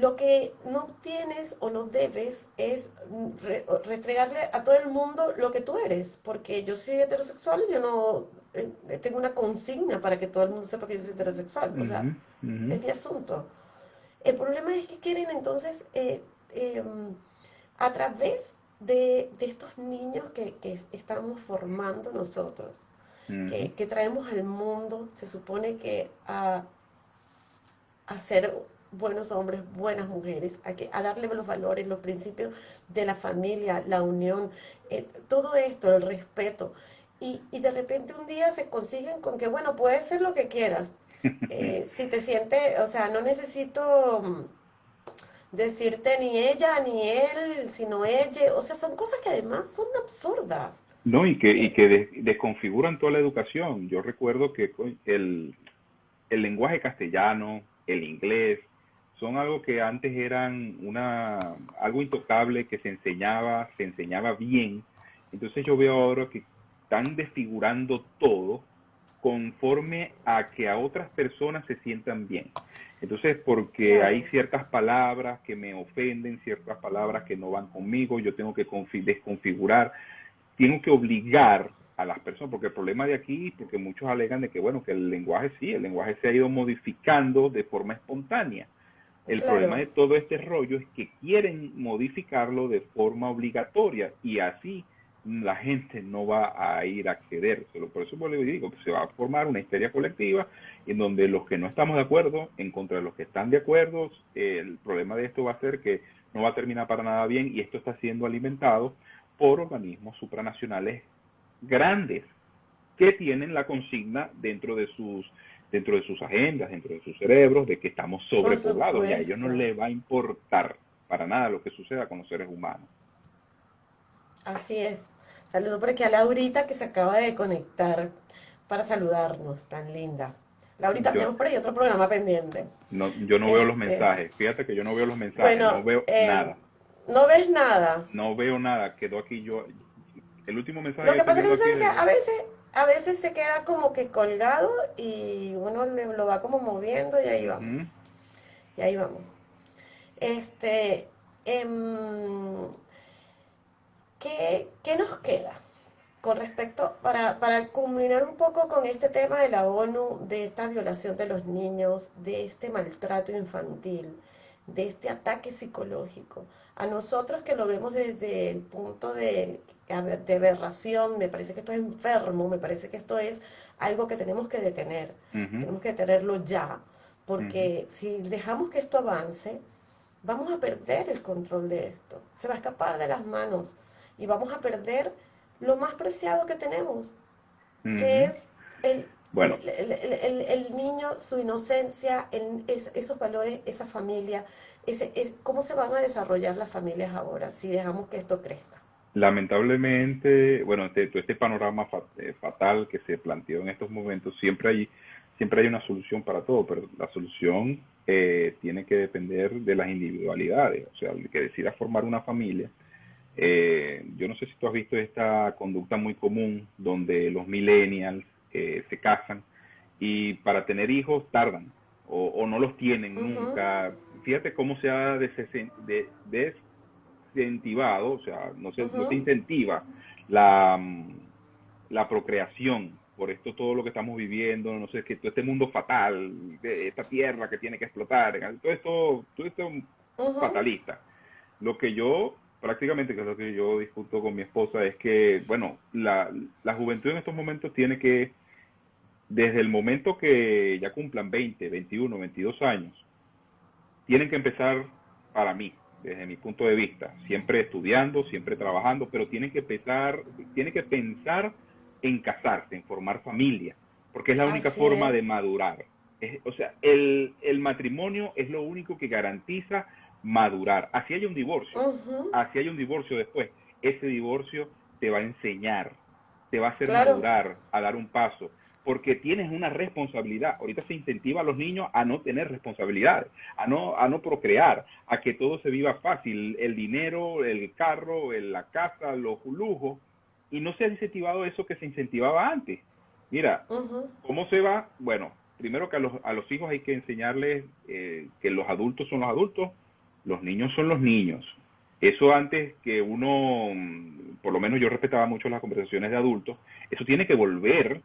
Lo que no tienes o no debes es restregarle a todo el mundo lo que tú eres, porque yo soy heterosexual y yo no eh, tengo una consigna para que todo el mundo sepa que yo soy heterosexual, o sea, es mi asunto. El problema es que quieren entonces, eh, em, a través de, estos niños que, estamos formando nosotros, que, traemos al mundo, se supone que a, a ser buenos hombres, buenas mujeres, a, que, a darle los valores, los principios de la familia, la unión, eh, todo esto, el respeto. Y, y, de repente un día se consiguen con que, bueno, puedes ser lo que quieras. Eh, si te sientes, o sea, no necesito mm, decirte ni ella ni él, sino ella. O sea, son cosas que además son absurdas. No, y que, y eh, que desconfiguran toda la educación. Yo recuerdo que el, el lenguaje castellano, el inglés, son algo que antes eran una, algo intocable que se enseñaba, se enseñaba bien. Entonces yo veo ahora que están desfigurando todo conforme a que a otras personas se sientan bien. Entonces, porque hay ciertas palabras que me ofenden, ciertas palabras que no van conmigo, yo tengo que desconfigurar, tengo que obligar a las personas, porque el problema de aquí, porque muchos alegan de que, bueno, que el lenguaje sí, el lenguaje se ha ido modificando de forma espontánea. El problema de todo este rollo es que quieren modificarlo de forma obligatoria y así la gente no va a ir a accedérselo. Por eso le digo, que se va a formar una histeria colectiva en donde los que no estamos de acuerdo, en contra de los que están de acuerdo, el problema de esto va a ser que no va a terminar para nada bien y esto está siendo alimentado por organismos supranacionales grandes que tienen la consigna dentro de sus dentro de sus agendas, dentro de sus cerebros, de que estamos sobrepoblados y a ellos no les va a importar para nada lo que suceda con los seres humanos. Así es. Saludo por aquí a Laurita que se acaba de conectar para saludarnos, tan linda. Laurita, tenemos por ahí otro programa pendiente. No, yo no veo los este, mensajes. Fíjate que yo no veo los mensajes, no veo eh, nada. ¿No ves nada? No veo nada. Quedó aquí yo. El último mensaje. Lo que, pasa es que, a veces a veces se queda como que colgado y uno lo va como moviendo y ahí vamos. Y ahí vamos. Este, em, ¿qué, nos queda? Con respecto, para, para culminar un poco con este tema de la ONU, de esta violación de los niños, de este maltrato infantil, de este ataque psicológico. A nosotros que lo vemos desde el punto de, de aberración, me parece que esto es enfermo, me parece que esto es algo que tenemos que detener, tenemos que detenerlo ya, porque si dejamos que esto avance, vamos a perder el control de esto, se va a escapar de las manos y vamos a perder lo más preciado que tenemos, que es el bueno. El, niño, su inocencia, esos valores, esa familia, ese, es, ¿cómo se van a desarrollar las familias ahora si dejamos que esto crezca? Lamentablemente, bueno, este, este panorama eh, fatal que se planteó en estos momentos, siempre hay, siempre hay una solución para todo, pero la solución eh, tiene que depender de las individualidades. O sea, el que decida formar una familia, eh, yo no sé si tú has visto esta conducta muy común donde los millennials eh, se casan y para tener hijos tardan o, no los tienen nunca. Fíjate cómo se ha desincentivado, o sea, no se, no se incentiva la, la procreación por esto todo lo que estamos viviendo, no sé, que todo este mundo fatal, de esta tierra que tiene que explotar, todo esto, todo esto fatalista. Lo que yo prácticamente, que es lo que yo discuto con mi esposa, es que, bueno, la, la juventud en estos momentos tiene que, desde el momento que ya cumplan 20, 21, 22 años, tienen que empezar, para mí, desde mi punto de vista, siempre estudiando, siempre trabajando, pero tienen que empezar, tienen que pensar en casarse, en formar familia, porque es la única forma de madurar. o sea, el, el matrimonio es lo único que garantiza madurar. Así hay un divorcio, así hay un divorcio después. Ese divorcio te va a enseñar, te va a hacer madurar, a dar un paso, porque tienes una responsabilidad. Ahorita se incentiva a los niños a no tener responsabilidades, a no, a no procrear, a que todo se viva fácil, el dinero, el carro, la casa, los lujos, y no se ha incentivado eso que se incentivaba antes. Mira, ¿cómo se va? Bueno, primero que a los, a los hijos hay que enseñarles eh, que los adultos son los adultos, los niños son los niños. Eso antes que uno, por lo menos yo respetaba mucho las conversaciones de adultos, eso tiene que volver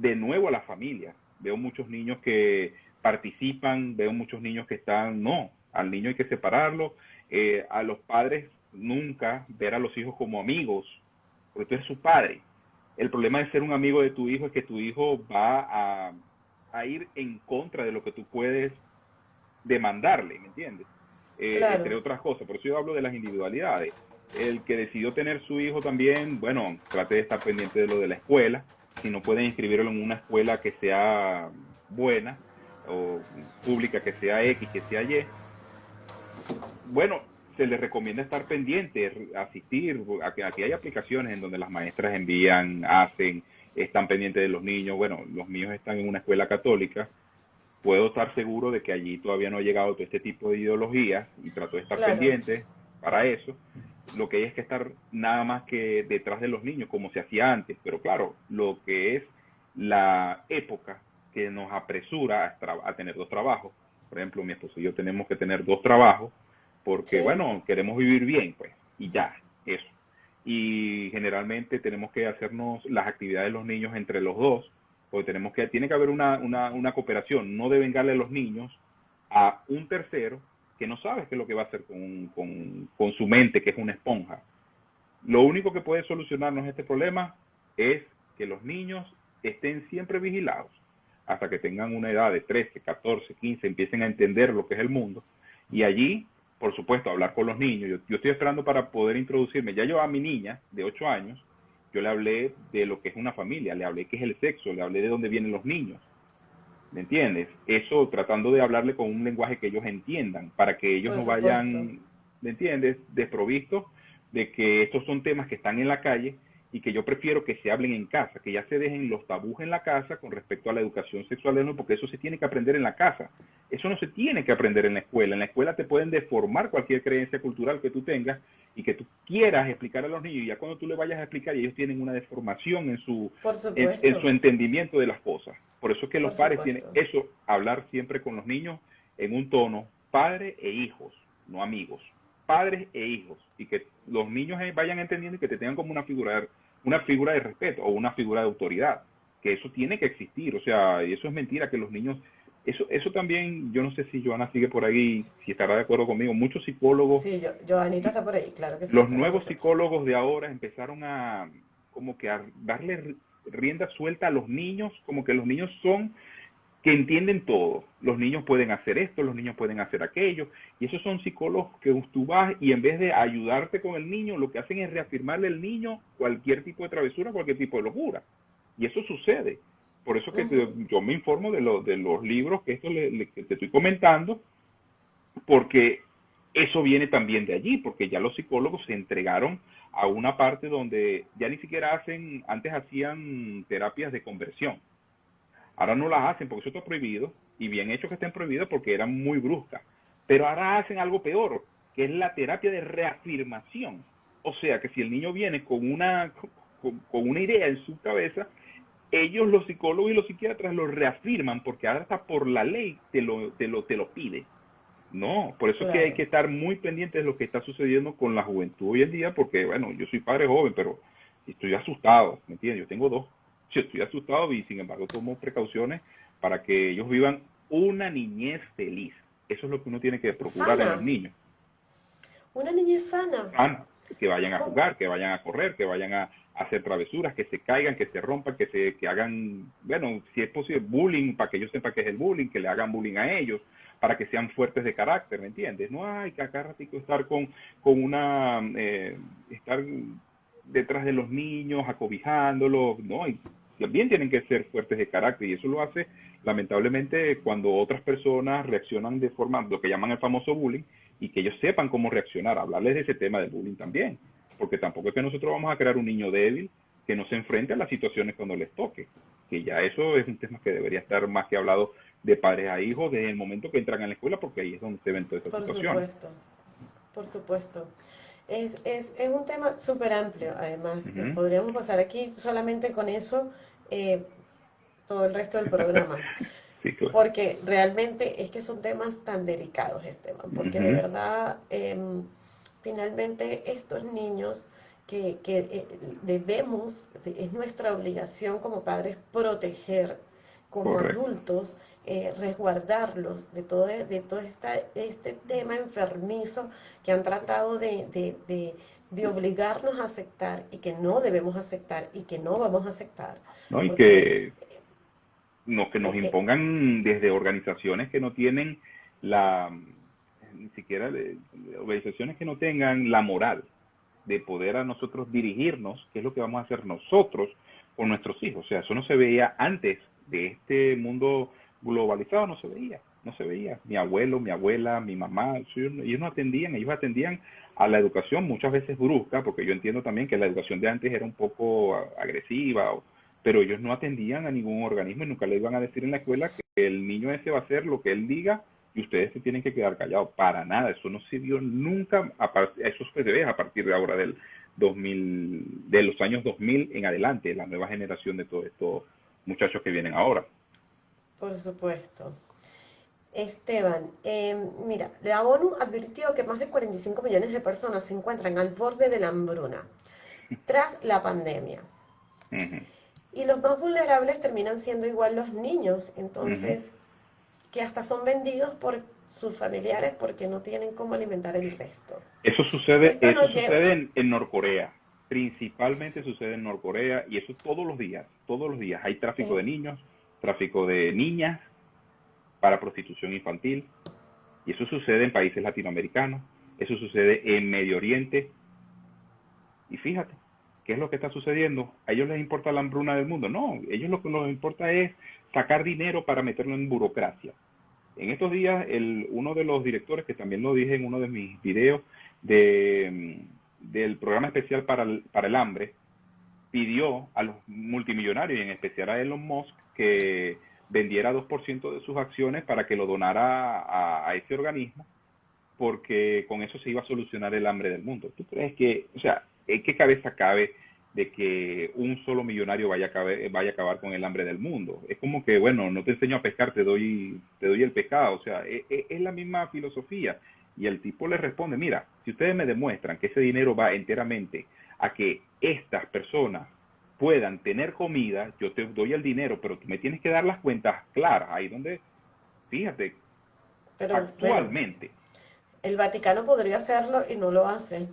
de nuevo a la familia. Veo muchos niños que participan, veo muchos niños que están, no, al niño hay que separarlo, eh, a los padres nunca ver a los hijos como amigos, porque tú eres su padre. El problema de ser un amigo de tu hijo es que tu hijo va a, a ir en contra de lo que tú puedes demandarle, ¿me entiendes? Eh, entre otras cosas. Por eso yo hablo de las individualidades. El que decidió tener su hijo también, bueno, trate de estar pendiente de lo de la escuela. Si no pueden inscribirlo en una escuela que sea buena o pública, que sea X, que sea Y, bueno, se les recomienda estar pendiente, asistir, aquí hay aplicaciones en donde las maestras envían, hacen, están pendientes de los niños. Bueno, los míos están en una escuela católica puedo estar seguro de que allí todavía no ha llegado todo este tipo de ideología y trato de estar pendiente para eso. Lo que hay es que estar nada más que detrás de los niños, como se hacía antes. Pero claro, lo que es la época que nos apresura a, tener dos trabajos. Por ejemplo, mi esposo y yo tenemos que tener dos trabajos porque, bueno, queremos vivir bien, pues, y ya, eso. Y generalmente tenemos que hacernos las actividades de los niños entre los dos porque tenemos que, tiene que haber una, una, una cooperación, no deben darle a los niños a un tercero que no sabe qué es lo que va a hacer con, con, con su mente, que es una esponja. Lo único que puede solucionarnos este problema es que los niños estén siempre vigilados hasta que tengan una edad de 13, 14, 15, empiecen a entender lo que es el mundo. Y allí, por supuesto, hablar con los niños. Yo, yo estoy esperando para poder introducirme. Ya yo a mi niña de 8 años, yo le hablé de lo que es una familia, le hablé qué es el sexo, le hablé de dónde vienen los niños. ¿Me entiendes? Eso tratando de hablarle con un lenguaje que ellos entiendan, para que ellos no vayan, ¿me entiendes?, desprovistos de que estos son temas que están en la calle y que yo prefiero que se hablen en casa, que ya se dejen los tabús en la casa con respecto a la educación sexual de porque eso se tiene que aprender en la casa. Eso no se tiene que aprender en la escuela. En la escuela te pueden deformar cualquier creencia cultural que tú tengas y que tú quieras explicar a los niños. Y ya cuando tú le vayas a explicar, ellos tienen una deformación en su, en, su entendimiento de las cosas. Por eso es que los padres tienen eso, hablar siempre con los niños en un tono padre e hijos, no amigos padres e hijos y que los niños vayan entendiendo y que te tengan como una figura, una figura de respeto o una figura de autoridad, que eso tiene que existir, o sea, y eso es mentira que los niños, eso, eso también, yo no sé si Joana sigue por ahí, si estará de acuerdo conmigo, muchos psicólogos. Sí, yo, Joanita está por ahí, claro que sí. Los nuevos psicólogos de ahora empezaron a como que a darle rienda suelta a los niños, como que los niños son que entienden todo. Los niños pueden hacer esto, los niños pueden hacer aquello. Y esos son psicólogos que tú vas y en vez de ayudarte con el niño, lo que hacen es reafirmarle al niño cualquier tipo de travesura, cualquier tipo de locura. Y eso sucede. Por eso que yo me informo de, de los libros que esto le, te estoy comentando, porque eso viene también de allí, porque ya los psicólogos se entregaron a una parte donde ya ni siquiera hacen, antes hacían terapias de conversión Ahora no las hacen porque eso está prohibido y bien hecho que estén prohibidas porque eran muy bruscas. Pero ahora hacen algo peor, que es la terapia de reafirmación. O sea que si el niño viene con una, con, una idea en su cabeza, ellos los psicólogos y los psiquiatras lo reafirman porque ahora está por la ley te lo, te lo, te lo pide. No, por eso es que hay que estar muy pendientes de lo que está sucediendo con la juventud hoy en día, porque bueno, yo soy padre joven, pero estoy asustado, ¿me entiendes? Yo tengo dos yo estoy asustado y sin embargo tomo precauciones para que ellos vivan una niñez feliz. Eso es lo que uno tiene que procurar en los niños. Una niñez sana. Que vayan a jugar, que vayan a correr, que vayan a, hacer travesuras, que se caigan, que se rompan, que se que hagan, bueno, si es posible, bullying, para que ellos sepan qué es el bullying, que le hagan bullying a ellos, para que sean fuertes de carácter, ¿me entiendes? No hay que acá ratico estar con, con una, eh, estar detrás de los niños, acobijándolos, no, también tienen que ser fuertes de carácter y eso lo hace lamentablemente cuando otras personas reaccionan de forma, lo que llaman el famoso bullying, y que ellos sepan cómo reaccionar, hablarles de ese tema del bullying también, porque tampoco es que nosotros vamos a crear un niño débil que no se enfrente a las situaciones cuando les toque, que ya eso es un tema que debería estar más que hablado de padres a hijos desde el momento que entran a la escuela, porque ahí es donde se ven todas esas situaciones. Por supuesto, por supuesto. Es, es, es un tema súper amplio, además. Podríamos pasar aquí solamente con eso eh, todo el resto del programa. Porque realmente es que son temas tan delicados, Esteban, porque de verdad, em, finalmente estos niños que, eh, debemos, es nuestra obligación como padres proteger como adultos, eh, resguardarlos de todo, de todo esta, este tema enfermizo que han tratado de, de obligarnos a aceptar y que no debemos aceptar y que no vamos a aceptar. ¿No? Y que, no, que nos impongan desde organizaciones que no tienen la, ni siquiera organizaciones que no tengan la moral de poder a nosotros dirigirnos, qué es lo que vamos a hacer nosotros con nuestros hijos. O sea, eso no se veía antes de este mundo globalizado, no se veía no se veía. Mi abuelo, mi abuela, mi mamá, ellos no atendían, ellos atendían a la educación muchas veces brusca, porque yo entiendo también que la educación de antes era un poco agresiva, pero ellos no atendían a ningún organismo y nunca le iban a decir en la escuela que el niño ese va a hacer lo que él diga y ustedes se tienen que quedar callados. Para nada, eso no sirvió nunca, a eso se ve a partir de ahora del 2000, de los años 2000 en adelante, la nueva generación de todos estos muchachos que vienen ahora. Por supuesto. Esteban, em, mira, la ONU advirtió que más de 45 millones de personas se encuentran al borde de la hambruna tras la pandemia. Y los más vulnerables terminan siendo igual los niños, entonces, que hasta son vendidos por sus familiares porque no tienen cómo alimentar el resto. Eso sucede, eso sucede en, en, Norcorea, principalmente sucede en Norcorea y eso todos los días, todos los días. Hay tráfico de niños, tráfico de niñas, para prostitución infantil. Y eso sucede en países latinoamericanos, eso sucede en Medio Oriente. Y fíjate, ¿qué es lo que está sucediendo? ¿A ellos les importa la hambruna del mundo? No, a ellos lo que les importa es sacar dinero para meterlo en burocracia. En estos días, el, uno de los directores, que también lo dije en uno de mis videos, de, del programa especial para el, para el hambre, pidió a los multimillonarios, y en especial a Elon Musk, que vendiera 2% de sus acciones para que lo donara a, ese organismo, porque con eso se iba a solucionar el hambre del mundo. ¿Tú crees que, o sea, en qué cabeza cabe de que un solo millonario vaya a, vaya a acabar con el hambre del mundo? Es como que, bueno, no te enseño a pescar, te doy, te doy el pescado. O sea, es, e, es la misma filosofía. Y el tipo le responde, mira, si ustedes me demuestran que ese dinero va enteramente a que estas personas puedan tener comida, yo te doy el dinero, pero tú me tienes que dar las cuentas claras, ahí donde, fíjate, pero, actualmente. el Vaticano podría hacerlo y no lo hace.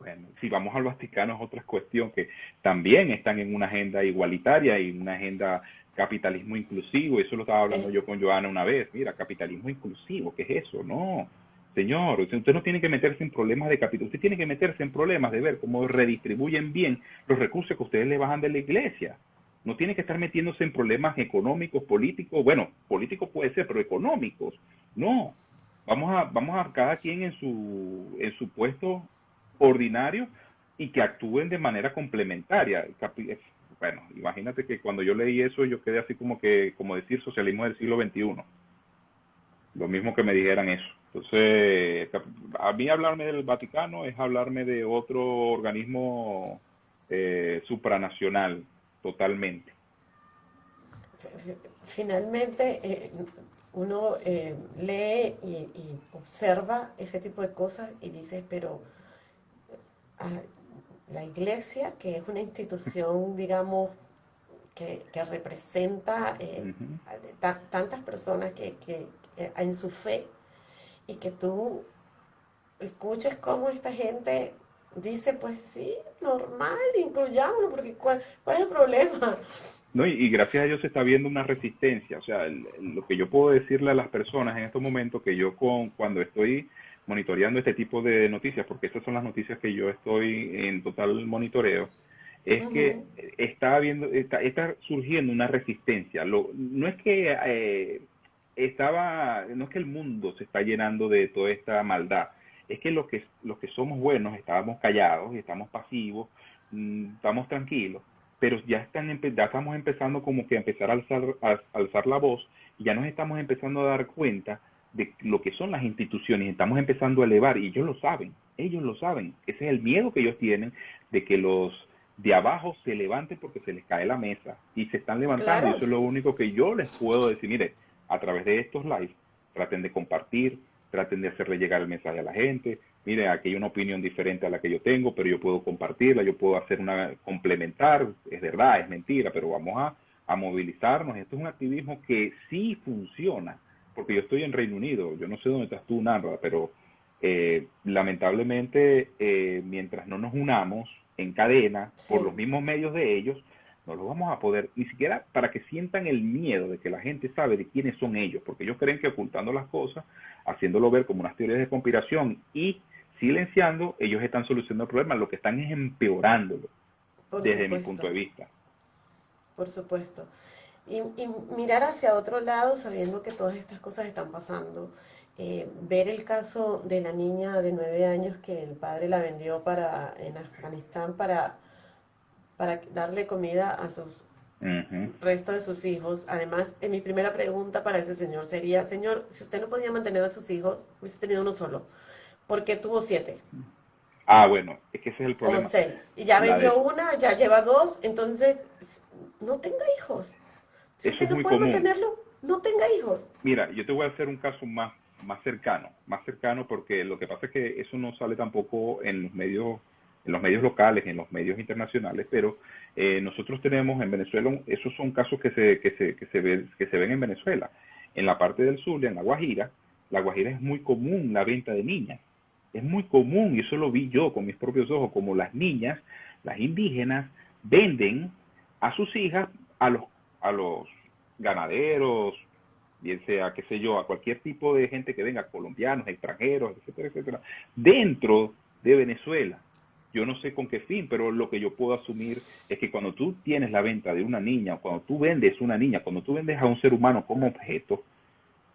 Bueno, si vamos al Vaticano es otra cuestión que también están en una agenda igualitaria y una agenda capitalismo inclusivo, eso lo estaba hablando yo con Joana una vez, mira, capitalismo inclusivo, ¿qué es eso? No, Señor, usted no tiene que meterse en problemas de capital, usted tiene que meterse en problemas de ver cómo redistribuyen bien los recursos que ustedes le bajan de la iglesia. No tiene que estar metiéndose en problemas económicos, políticos, bueno, políticos puede ser, pero económicos. No, vamos a, vamos a cada quien en su, en su puesto ordinario y que actúen de manera complementaria. Bueno, imagínate que cuando yo leí eso yo quedé así como que, como decir, socialismo del siglo XXI. Lo mismo que me dijeran eso. Entonces, a mí hablarme del Vaticano es hablarme de otro organismo eh, supranacional, totalmente. Finalmente, eh, uno eh, lee y, observa ese tipo de cosas y dice, pero la iglesia, que es una institución, digamos, que, representa tantas personas que, que en su fe, y que tú escuches cómo esta gente dice, pues sí, normal, incluyámoslo, porque ¿cuál, cuál es el problema? No, y, gracias a Dios se está viendo una resistencia. O sea, lo que yo puedo decirle a las personas en estos momentos, que yo con, cuando estoy monitoreando este tipo de noticias, porque estas son las noticias que yo estoy en total monitoreo, es que está, habiendo, está, está surgiendo una resistencia. Lo, no es que eh, estaba, no es que el mundo se está llenando de toda esta maldad, es que los que, los que somos buenos estábamos callados y estamos pasivos, mm, estamos tranquilos, pero ya, están, ya estamos empezando como que a empezar a alzar, a alzar la voz y ya nos estamos empezando a dar cuenta de lo que son las instituciones, estamos empezando a elevar y ellos lo saben, ellos lo saben, ese es el miedo que ellos tienen de que los de abajo se levanten porque se les cae la mesa y se están levantando. Y eso es lo único que yo les puedo decir, mire, a través de estos lives, traten de compartir, traten de hacerle llegar el mensaje a la gente. Mire, aquí hay una opinión diferente a la que yo tengo, pero yo puedo compartirla, yo puedo hacer una complementar, es verdad, es mentira, pero vamos a, movilizarnos. Esto es un activismo que sí funciona, porque yo estoy en Reino Unido, yo no sé dónde estás tú, Narra, pero eh, lamentablemente, eh, mientras no nos unamos en cadena por los mismos medios de ellos, no lo vamos a poder, ni siquiera para que sientan el miedo de que la gente sabe de quiénes son ellos, porque ellos creen que ocultando las cosas, haciéndolo ver como unas teorías de conspiración y silenciando, ellos están solucionando el problema, lo que están es empeorándolo, desde mi punto de vista. Por supuesto. Y, mirar hacia otro lado sabiendo que todas estas cosas están pasando. Eh, ver el caso de la niña de nueve años que el padre la vendió para en Afganistán para para darle comida a sus resto de sus hijos. Además, en mi primera pregunta para ese señor sería, señor, si usted no podía mantener a sus hijos, hubiese tenido uno solo. ¿Por qué tuvo siete? Ah, bueno, es que ese es el problema. O seis. Y ya vendió una, ya lleva dos, entonces no tenga hijos. Si usted no puede mantenerlo, no tenga hijos. Mira, yo te voy a hacer un caso más, más cercano, más cercano porque lo que pasa es que eso no sale tampoco en los medios en los medios locales, en los medios internacionales, pero eh, nosotros tenemos en Venezuela, esos son casos que se, que, se, que, se ven, que se ven en Venezuela. En la parte del sur, en La Guajira, La Guajira es muy común la venta de niñas. Es muy común, y eso lo vi yo con mis propios ojos, como las niñas, las indígenas, venden a sus hijas a los, a los ganaderos, bien sea, qué sé yo, a cualquier tipo de gente que venga, colombianos, extranjeros, etcétera, etcétera, dentro de Venezuela. Yo no sé con qué fin, pero lo que yo puedo asumir es que cuando tú tienes la venta de una niña, o cuando tú vendes una niña, cuando tú vendes a un ser humano como objeto,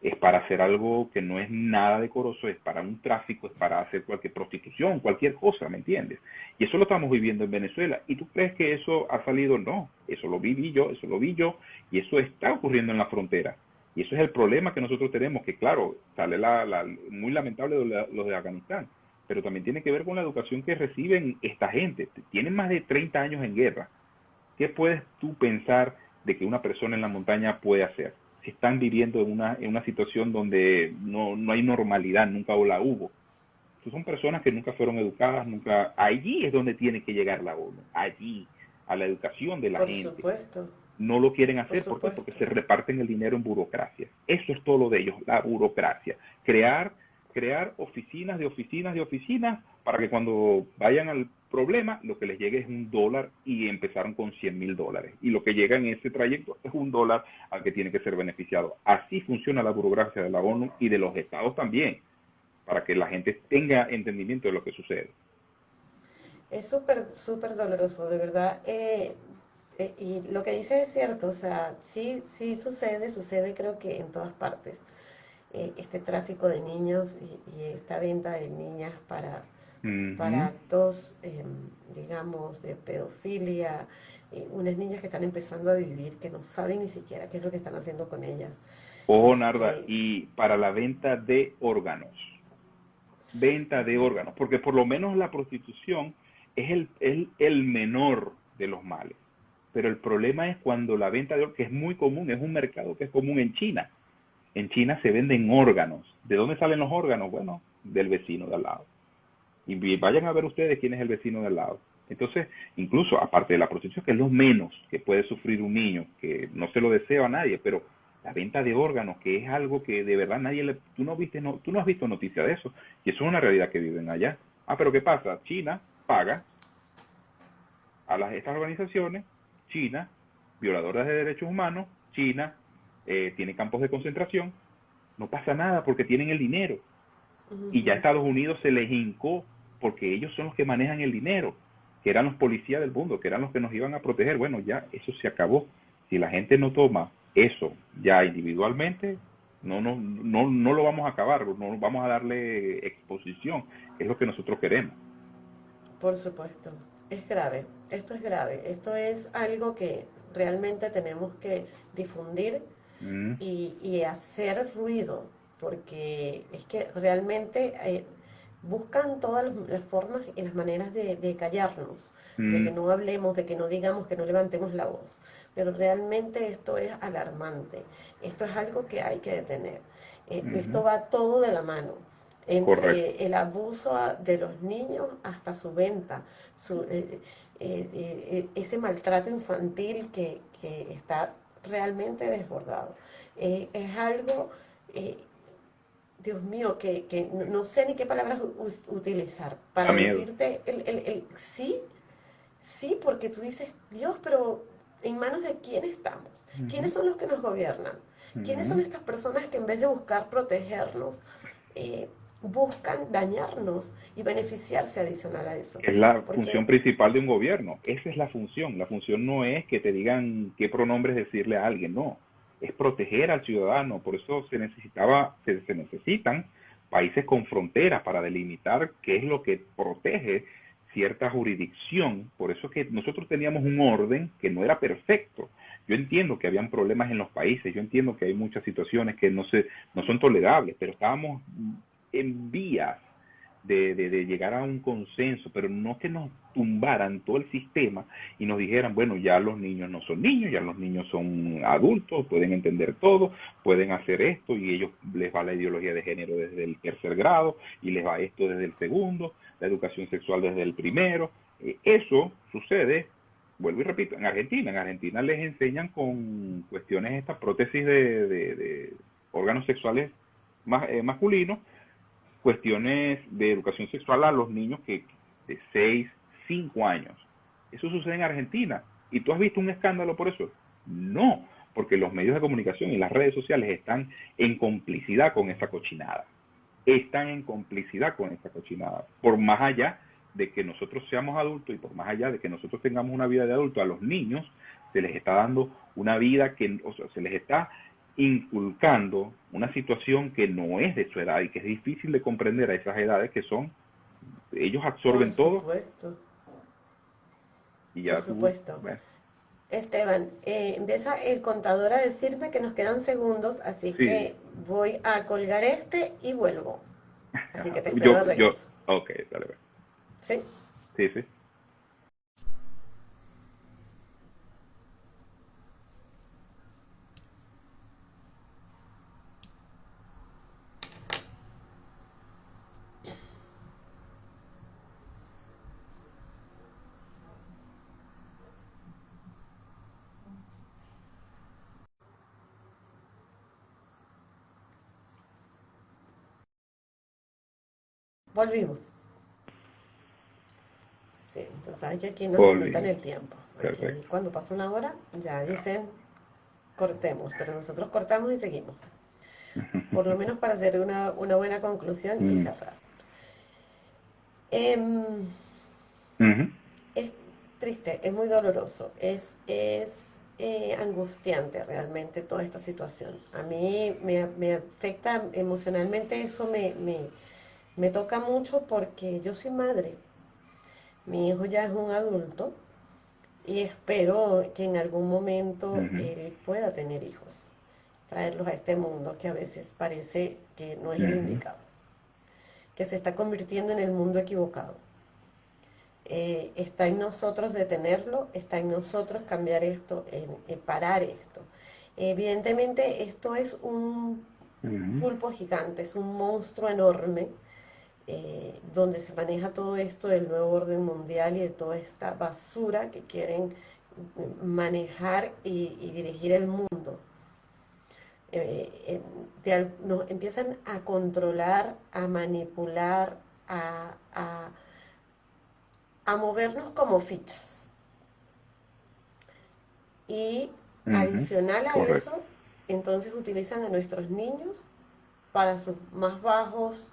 es para hacer algo que no es nada decoroso, es para un tráfico, es para hacer cualquier prostitución, cualquier cosa, ¿me entiendes? Y eso lo estamos viviendo en Venezuela. ¿Y tú crees que eso ha salido? No, eso lo viví yo, eso lo vi yo, y eso está ocurriendo en la frontera. Y eso es el problema que nosotros tenemos, que claro, sale la, muy lamentable de los de Afganistán, pero también tiene que ver con la educación que reciben esta gente. Tienen más de 30 años en guerra. ¿Qué puedes tú pensar de que una persona en la montaña puede hacer? Están viviendo en una, en una situación donde no, no hay normalidad, nunca la hubo. son personas que nunca fueron educadas, nunca... Allí es donde tiene que llegar la ONU, allí, a la educación de la Por gente. Supuesto no lo quieren hacer. ¿Por, Porque se reparten el dinero en burocracia. Eso es todo lo de ellos, la burocracia. Crear, crear oficinas de oficinas de oficinas para que cuando vayan al problema, lo que les llegue es un dólar y empezaron con 100 mil dólares. Y lo que llega en ese trayecto es un dólar al que tiene que ser beneficiado. Así funciona la burocracia de la ONU y de los estados también, para que la gente tenga entendimiento de lo que sucede. Es súper, súper doloroso, de verdad. Eh, eh, y lo que dice es cierto, o sea, sí, sí sucede, sucede creo que en todas partes. Eh, este tráfico de niños y, esta venta de niñas para, para actos, em, digamos, de pedofilia, eh, unas niñas que están empezando a vivir, que no saben ni siquiera qué es lo que están haciendo con ellas. Ojo, Narda, y para la venta de órganos, venta de órganos, porque por lo menos la prostitución es el, el, el menor de los males pero el problema es cuando la venta de órganos, que es muy común, es un mercado que es común en China. En China se venden órganos. ¿De dónde salen los órganos? Bueno, del vecino de al lado. Y vayan a ver ustedes quién es el vecino de al lado. Entonces, incluso aparte de la prostitución, que es lo menos que puede sufrir un niño, que no se lo deseo a nadie, pero la venta de órganos, que es algo que de verdad nadie le... Tú no, viste, no, tú no has visto noticia de eso, y eso es una realidad que viven allá. Ah, pero ¿qué pasa? China paga a las, estas organizaciones China, violadoras de derechos humanos, China eh, tiene campos de concentración, no pasa nada porque tienen el dinero. Y ya Estados Unidos se les hincó porque ellos son los que manejan el dinero, que eran los policías del mundo, que eran los que nos iban a proteger. Bueno, ya eso se acabó. Si la gente no toma eso ya individualmente, no, no, no, no lo vamos a acabar, no vamos a darle exposición, es lo que nosotros queremos. Por supuesto es grave, esto es grave, esto es algo que realmente tenemos que difundir mm. y, hacer ruido, porque es que realmente eh, buscan todas las formas y las maneras de, callarnos, de que mm. no hablemos, de que no digamos, que no levantemos la voz, pero realmente esto es alarmante, esto es algo que hay que detener, eh, esto va todo de la mano. Entre el abuso de los niños hasta su venta, eh, eh, eh, ese maltrato infantil que, está realmente desbordado. es algo, Dios mío, que, no sé ni qué palabras utilizar para decirte el, sí, sí, porque tú dices, Dios, pero ¿en manos de quién estamos? ¿Quiénes son los que nos gobiernan? ¿Quiénes son estas personas que en vez de buscar protegernos, buscan dañarnos y beneficiarse adicional a eso. Es la función principal de un gobierno. Esa es la función. La función no es que te digan qué pronombres decirle a alguien, no. Es proteger al ciudadano. Por eso se necesitaba, se, necesitan países con fronteras para delimitar qué es lo que protege cierta jurisdicción. Por eso que nosotros teníamos un orden que no era perfecto. Yo entiendo que habían problemas en los países, yo entiendo que hay muchas situaciones que no se no son tolerables, pero estábamos en vías de, de, llegar a un consenso, pero no que nos tumbaran todo el sistema y nos dijeran, bueno, ya los niños no son niños, ya los niños son adultos, pueden entender todo, pueden hacer esto y ellos les va la ideología de género desde el tercer grado y les va esto desde el segundo, la educación sexual desde el primero. Eh, eso sucede, vuelvo y repito, en Argentina. En Argentina les enseñan con cuestiones estas prótesis de, de, órganos sexuales eh, masculinos cuestiones de educación sexual a los niños que de 6, 5 años. Eso sucede en Argentina. ¿Y tú has visto un escándalo por eso? No, porque los medios de comunicación y las redes sociales están en complicidad con esa cochinada. Están en complicidad con esa cochinada. Por más allá de que nosotros seamos adultos y por más allá de que nosotros tengamos una vida de adulto, a los niños se les está dando una vida que, o sea, se les está inculcando una situación que no es de su edad y que es difícil de comprender a esas edades que son, ellos absorben todo. Por supuesto. Y ya Por supuesto. Esteban, eh, empieza el contador a decirme que nos quedan segundos, así que voy a colgar este y vuelvo. Así que te espero yo, ok, dale. ¿Sí? Sí, sí. Volvimos. Sí, entonces hay que aquí nos limitan el tiempo. cuando pasa una hora, ya dicen cortemos, pero nosotros cortamos y seguimos. Por lo menos para hacer una, buena conclusión y mm. cerrar. Em, es triste, es muy doloroso, es, es eh, angustiante realmente toda esta situación. A mí me, me afecta emocionalmente, eso me, me me toca mucho porque yo soy madre. Mi hijo ya es un adulto y espero que en algún momento él pueda tener hijos, traerlos a este mundo que a veces parece que no es el indicado, que se está convirtiendo en el mundo equivocado. Eh, está en nosotros detenerlo, está en nosotros cambiar esto, en, parar esto. Evidentemente esto es un pulpo gigante, es un monstruo enorme eh, donde se maneja todo esto del nuevo orden mundial y de toda esta basura que quieren manejar y, dirigir el mundo. Eh, nos empiezan a controlar, a manipular, a, a, movernos como fichas. Y adicional a eso, entonces utilizan a nuestros niños para sus más bajos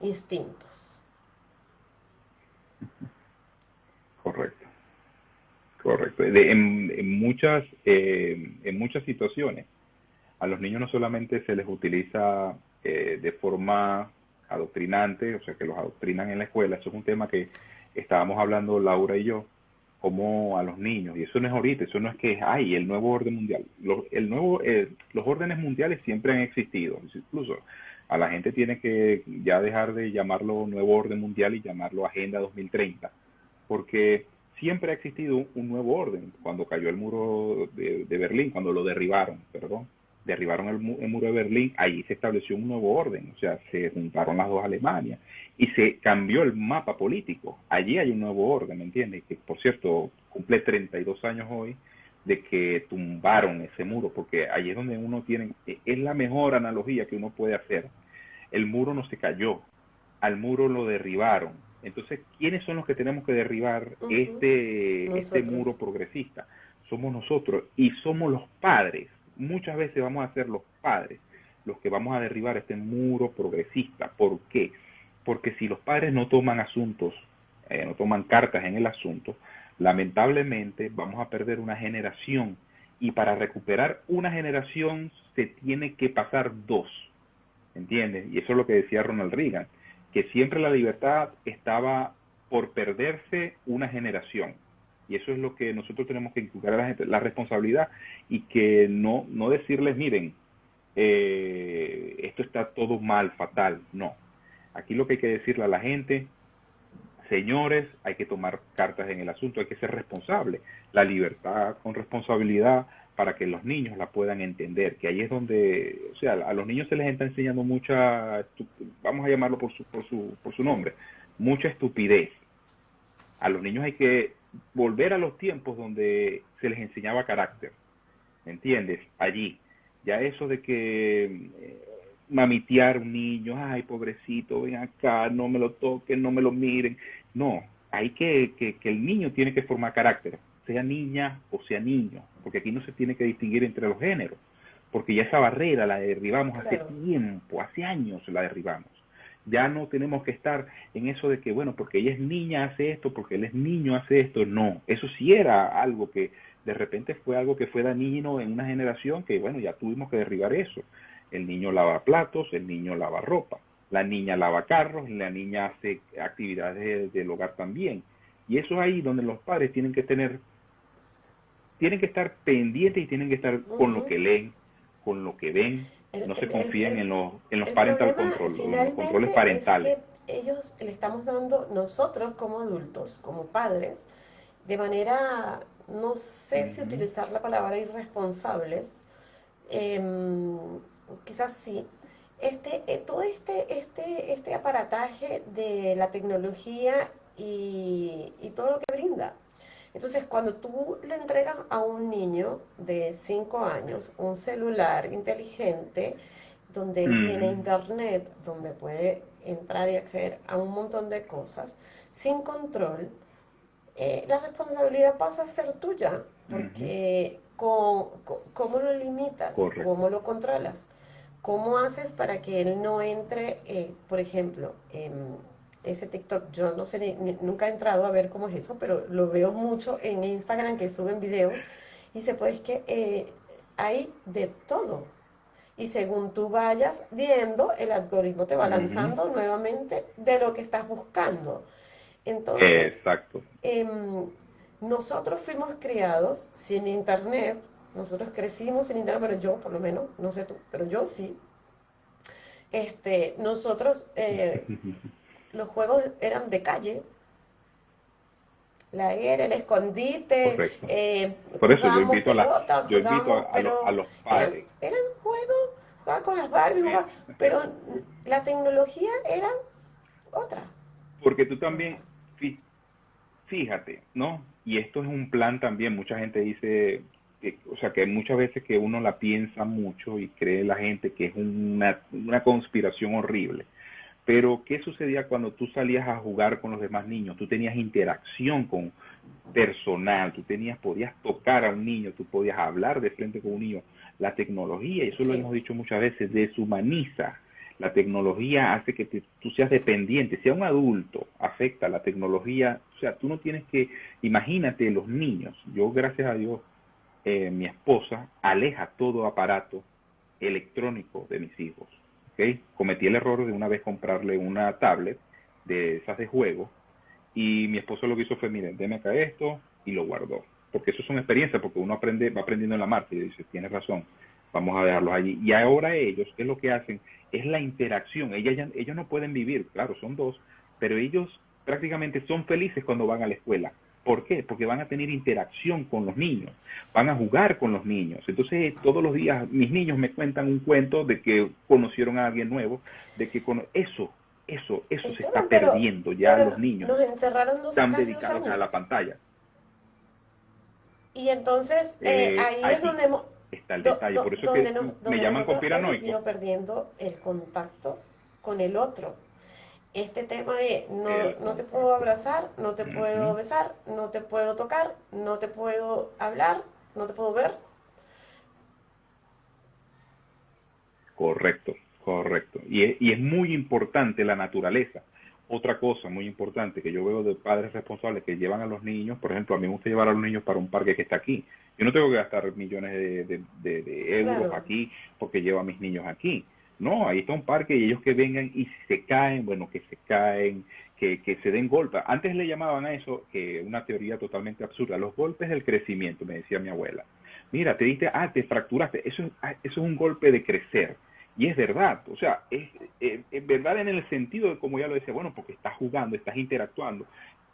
instintos. Correcto. Correcto. en, muchas, eh, en muchas situaciones, a los niños no solamente se les utiliza eh, de forma adoctrinante, o sea, que los adoctrinan en la escuela, eso es un tema que estábamos hablando Laura y yo, como a los niños, y eso no es ahorita, eso no es que hay el nuevo orden mundial. Los, el nuevo, eh, los órdenes mundiales siempre han existido, incluso a la gente tiene que ya dejar de llamarlo nuevo orden mundial y llamarlo Agenda 2030, porque siempre ha existido un, nuevo orden. Cuando cayó el muro de, Berlín, cuando lo derribaron, perdón, derribaron el, muro de Berlín, ahí se estableció un nuevo orden, o sea, se juntaron las dos Alemanias y se cambió el mapa político. Allí hay un nuevo orden, ¿me entiendes? Que por cierto, cumple 32 años hoy de que tumbaron ese muro, porque ahí es donde uno tiene, es la mejor analogía que uno puede hacer. El muro no se cayó, al muro lo derribaron. Entonces, ¿quiénes son los que tenemos que derribar este, este muro progresista? Somos nosotros y somos los padres. Muchas veces vamos a ser los padres los que vamos a derribar este muro progresista. ¿Por qué? Porque si los padres no toman asuntos, eh, no toman cartas en el asunto, lamentablemente vamos a perder una generación y para recuperar una generación se tiene que pasar dos, ¿entiendes? Y eso es lo que decía Ronald Reagan, que siempre la libertad estaba por perderse una generación. Y eso es lo que nosotros tenemos que inculcar a la gente, la responsabilidad y que no, no decirles, miren, eh, esto está todo mal, fatal, no. Aquí lo que hay que decirle a la gente, señores, hay que tomar cartas en el asunto, hay que ser responsable. La libertad con responsabilidad para que los niños la puedan entender, que ahí es donde, o sea, a los niños se les está enseñando mucha, vamos a llamarlo por su, por su, por su nombre, mucha estupidez. A los niños hay que volver a los tiempos donde se les enseñaba carácter, ¿me entiendes? Allí. Ya eso de que eh, mamitear un niño, ay, pobrecito, ven acá, no me lo toquen, no me lo miren. No, hay que, que, que el niño tiene que formar carácter, sea niña o sea niño, porque aquí no se tiene que distinguir entre los géneros, porque ya esa barrera la derribamos hace tiempo, hace años la derribamos. Ya no tenemos que estar en eso de que, bueno, porque ella es niña hace esto, porque él es niño hace esto. No, eso sí era algo que de repente fue algo que fue dañino en una generación que, bueno, ya tuvimos que derribar eso. El niño lava platos, el niño lava ropa, la niña lava carros, la niña hace actividades del hogar también. Y eso es ahí donde los padres tienen que tener, tienen que estar pendientes y tienen que estar con lo que leen, con lo que ven, no se confíen en los, en los parental control, los controles parentales. ellos le estamos dando, nosotros como adultos, como padres, de manera, no sé si utilizar la palabra irresponsables, em, quizás sí, este, eh, todo este, este, este aparataje de la tecnología y, y todo lo que brinda. Entonces, cuando tú le entregas a un niño de 5 años un celular inteligente, donde tiene internet, donde puede entrar y acceder a un montón de cosas, sin control, eh, la responsabilidad pasa a ser tuya, porque con, ¿cómo lo limitas? ¿Cómo lo controlas? ¿Cómo haces para que él no entre, eh, por ejemplo, en ese TikTok? Yo no sé, nunca he entrado a ver cómo es eso, pero lo veo mucho en Instagram que suben videos y se puede que eh, hay de todo. Y según tú vayas viendo, el algoritmo te va lanzando nuevamente de lo que estás buscando. Entonces, Exacto. Em, nosotros fuimos criados sin internet, nosotros crecimos sin internet, pero yo por lo menos, no sé tú, pero yo sí. Este, nosotros, eh, los juegos eran de calle, la era, el escondite. Eh, Por eso yo invito, a, la, yo invito a, los padres. Eran, juegos, con las Barbies, pero la tecnología era otra. Porque tú también, fíjate, ¿no? Y esto es un plan también, mucha gente dice, o sea, que muchas veces que uno la piensa mucho y cree la gente que es una, una conspiración horrible. Pero, ¿qué sucedía cuando tú salías a jugar con los demás niños? Tú tenías interacción con personal, tú tenías, podías tocar a un niño, tú podías hablar de frente con un niño. La tecnología, y eso lo hemos dicho muchas veces, deshumaniza. La tecnología hace que tú seas dependiente. Si a un adulto afecta la tecnología, o sea, tú no tienes que, imagínate los niños. Yo, gracias a Dios, eh, mi esposa aleja todo aparato electrónico de mis hijos. ¿okay? Cometí el error de una vez comprarle una tablet de esas de juego y mi esposo lo que hizo fue, miren, déme acá esto y lo guardó. Porque eso es una experiencia, porque uno aprende, va aprendiendo en la marcha y dice, tienes razón, vamos a dejarlos allí. Y ahora ellos, ¿qué es lo que hacen? Es la interacción. Ellos, ellos no pueden vivir, claro, son dos, pero ellos prácticamente son felices cuando van a la escuela. ¿Por qué? Porque van a tener interacción con los niños, van a jugar con los niños. Entonces, todos los días mis niños me cuentan un cuento de que conocieron a alguien nuevo, de que con... eso, eso, eso se está perdiendo ya los niños. Nos encerraron dos Están dedicados a la pantalla. Y entonces, eh, eh, ahí es donde hemos, está el detalle. Por eso es que me llaman conspiranoico. Perdiendo el contacto con el otro este tema de no, no te puedo abrazar, no te puedo besar, no te puedo tocar, no te puedo hablar, no te puedo ver. Correcto, correcto. Y es, y es muy importante la naturaleza. Otra cosa muy importante que yo veo de padres responsables que llevan a los niños, por ejemplo, a mí me gusta llevar a los niños para un parque que está aquí. Yo no tengo que gastar millones de, de, euros aquí porque llevo a mis niños aquí no, ahí está un parque y ellos que vengan y se caen, bueno, que se caen, que, que se den golpes. Antes le llamaban a eso que una teoría totalmente absurda, los golpes del crecimiento, me decía mi abuela. Mira, te diste, ah, te fracturaste, eso, ah, eso es un golpe de crecer. Y es verdad, o sea, es, es, es, verdad en el sentido de como ya lo decía, bueno, porque estás jugando, estás interactuando,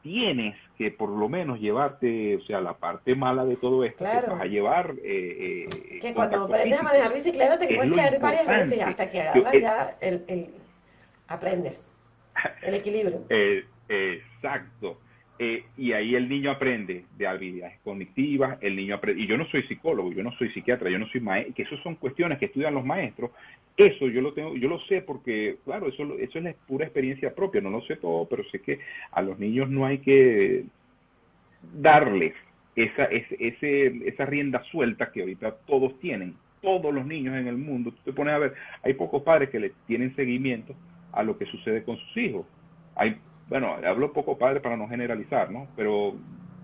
tienes que por lo menos llevarte, o sea, la parte mala de todo esto, que vas a llevar... Eh, eh, que cuando aprendes a manejar bicicleta te puedes caer varias veces hasta que agarras ya el, el, aprendes el equilibrio. Eh, exacto. Eh, y ahí el niño aprende de habilidades cognitivas, el niño aprende, y yo no soy psicólogo, yo no soy psiquiatra, yo no soy maestro, que eso son cuestiones que estudian los maestros, eso yo lo tengo, yo lo sé porque, claro, eso, eso es la pura experiencia propia, no lo sé todo, pero sé que a los niños no hay que darles esa, ese, esa rienda suelta que ahorita todos tienen, todos los niños en el mundo, tú te pones a ver, hay pocos padres que le tienen seguimiento a lo que sucede con sus hijos, hay bueno, hablo poco padre para no generalizar, ¿no? Pero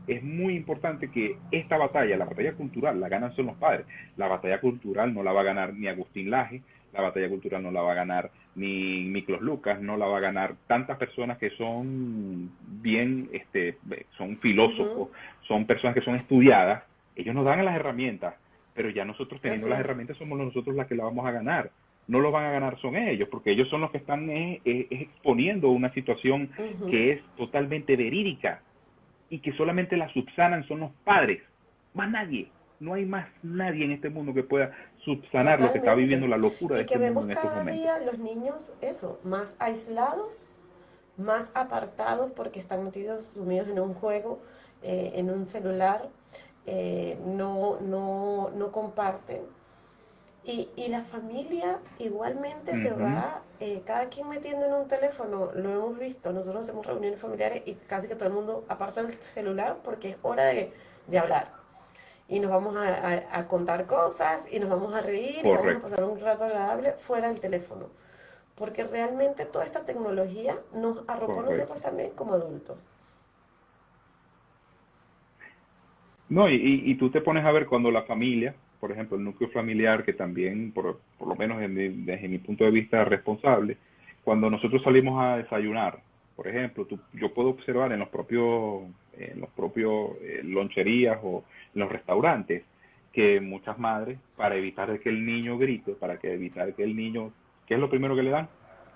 es muy importante que esta batalla, la batalla cultural, la ganan son los padres. La batalla cultural no la va a ganar ni Agustín Laje, la batalla cultural no la va a ganar ni Miklos Lucas, no la va a ganar tantas personas que son bien, este, son filósofos, son personas que son estudiadas, ellos nos dan las herramientas, pero ya nosotros teniendo las herramientas somos nosotros las que la vamos a ganar. No lo van a ganar son ellos, porque ellos son los que están eh, eh, exponiendo una situación que es totalmente verídica y que solamente la subsanan son los padres, más nadie. No hay más nadie en este mundo que pueda subsanar lo que está viviendo la locura de y que este vemos mundo en estos cada Día los niños, eso, más aislados, más apartados porque están metidos, sumidos en un juego, eh, en un celular, eh, no, no, no comparten. Y, y, la familia igualmente se va, eh, cada quien metiendo en un teléfono, lo hemos visto, nosotros hacemos reuniones familiares y casi que todo el mundo aparta el celular porque es hora de, de hablar y nos vamos a, contar cosas y nos vamos a reír y vamos a pasar un rato agradable fuera del teléfono. Porque realmente toda esta tecnología nos arropó a nosotros también como adultos. No, y, y, tú te pones a ver cuando la familia, por ejemplo, el núcleo familiar, que también, por, por lo menos desde mi punto de vista, es responsable, cuando nosotros salimos a desayunar, por ejemplo, tú, yo puedo observar en los propios, en los propios eh, loncherías o en los restaurantes que muchas madres, para evitar que el niño grite, para que evitar que el niño, ¿qué es lo primero que le dan?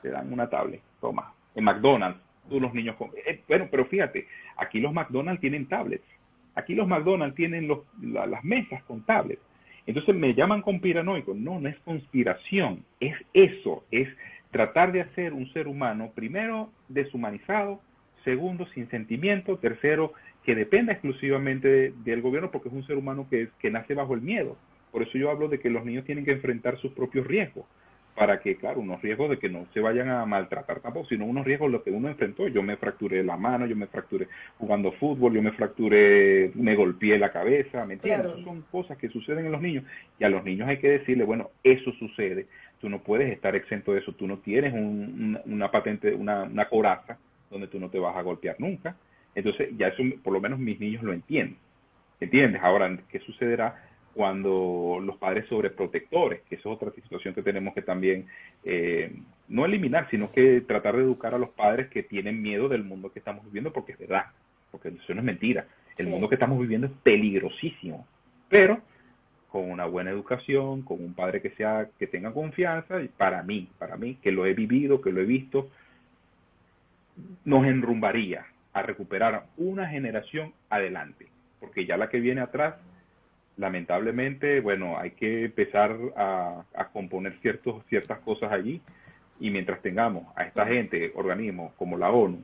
Le dan una tablet, toma. En McDonald's, tú los niños, eh, bueno, pero fíjate, aquí los McDonald's tienen tablets, aquí los McDonald's tienen los, las mesas con tablets. Entonces me llaman conspiranoico. No, no es conspiración, es eso, es tratar de hacer un ser humano, primero, deshumanizado, segundo, sin sentimiento, tercero, que dependa exclusivamente del gobierno porque es un ser humano que, que nace bajo el miedo. Por eso yo hablo de que los niños tienen que enfrentar sus propios riesgos, para que, claro, unos riesgos de que no se vayan a maltratar tampoco, sino unos riesgos lo que uno enfrentó. Yo me fracturé la mano, yo me fracturé jugando fútbol, yo me fracturé, me golpeé la cabeza, ¿me entiendes? son cosas que suceden en los niños y a los niños hay que decirle, bueno, eso sucede, tú no puedes estar exento de eso, tú no tienes una patente, una, una coraza donde tú no te vas a golpear nunca. Entonces, ya eso, por lo menos mis niños lo entienden. ¿Entiendes? Ahora, ¿qué sucederá cuando los padres sobreprotectores, que es otra situación que tenemos que también eh, no eliminar, sino que tratar de educar a los padres que tienen miedo del mundo que estamos viviendo, porque es verdad, porque eso no es mentira. El mundo que estamos viviendo es peligrosísimo, pero con una buena educación, con un padre que sea que tenga confianza, y para mí, para mí que lo he vivido, que lo he visto, nos enrumbaría a recuperar una generación adelante, porque ya la que viene atrás lamentablemente, bueno, hay que empezar a, componer ciertos, ciertas cosas allí y mientras tengamos a esta gente, organismos como la ONU,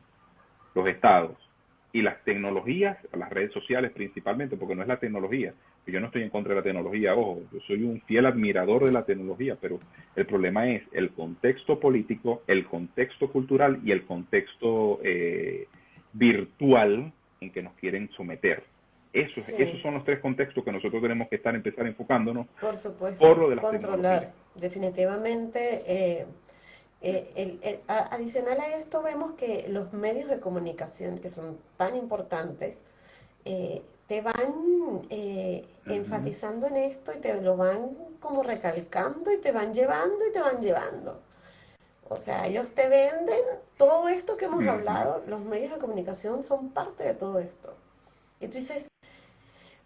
los estados y las tecnologías, las redes sociales principalmente, porque no es la tecnología, yo no estoy en contra de la tecnología, ojo, yo soy un fiel admirador de la tecnología, pero el problema es el contexto político, el contexto cultural y el contexto eh, virtual en que nos quieren someter. Eso, Esos son los tres contextos que nosotros tenemos que estar empezar enfocándonos por, supuesto, por lo de controlar. Definitivamente, eh, eh, adicional a esto vemos que los medios de comunicación que son tan importantes eh, te van enfatizando en esto y te lo van como recalcando y te van llevando y te van llevando. O sea, ellos te venden todo esto que hemos hablado, los medios de comunicación son parte de todo esto. Y tú dices,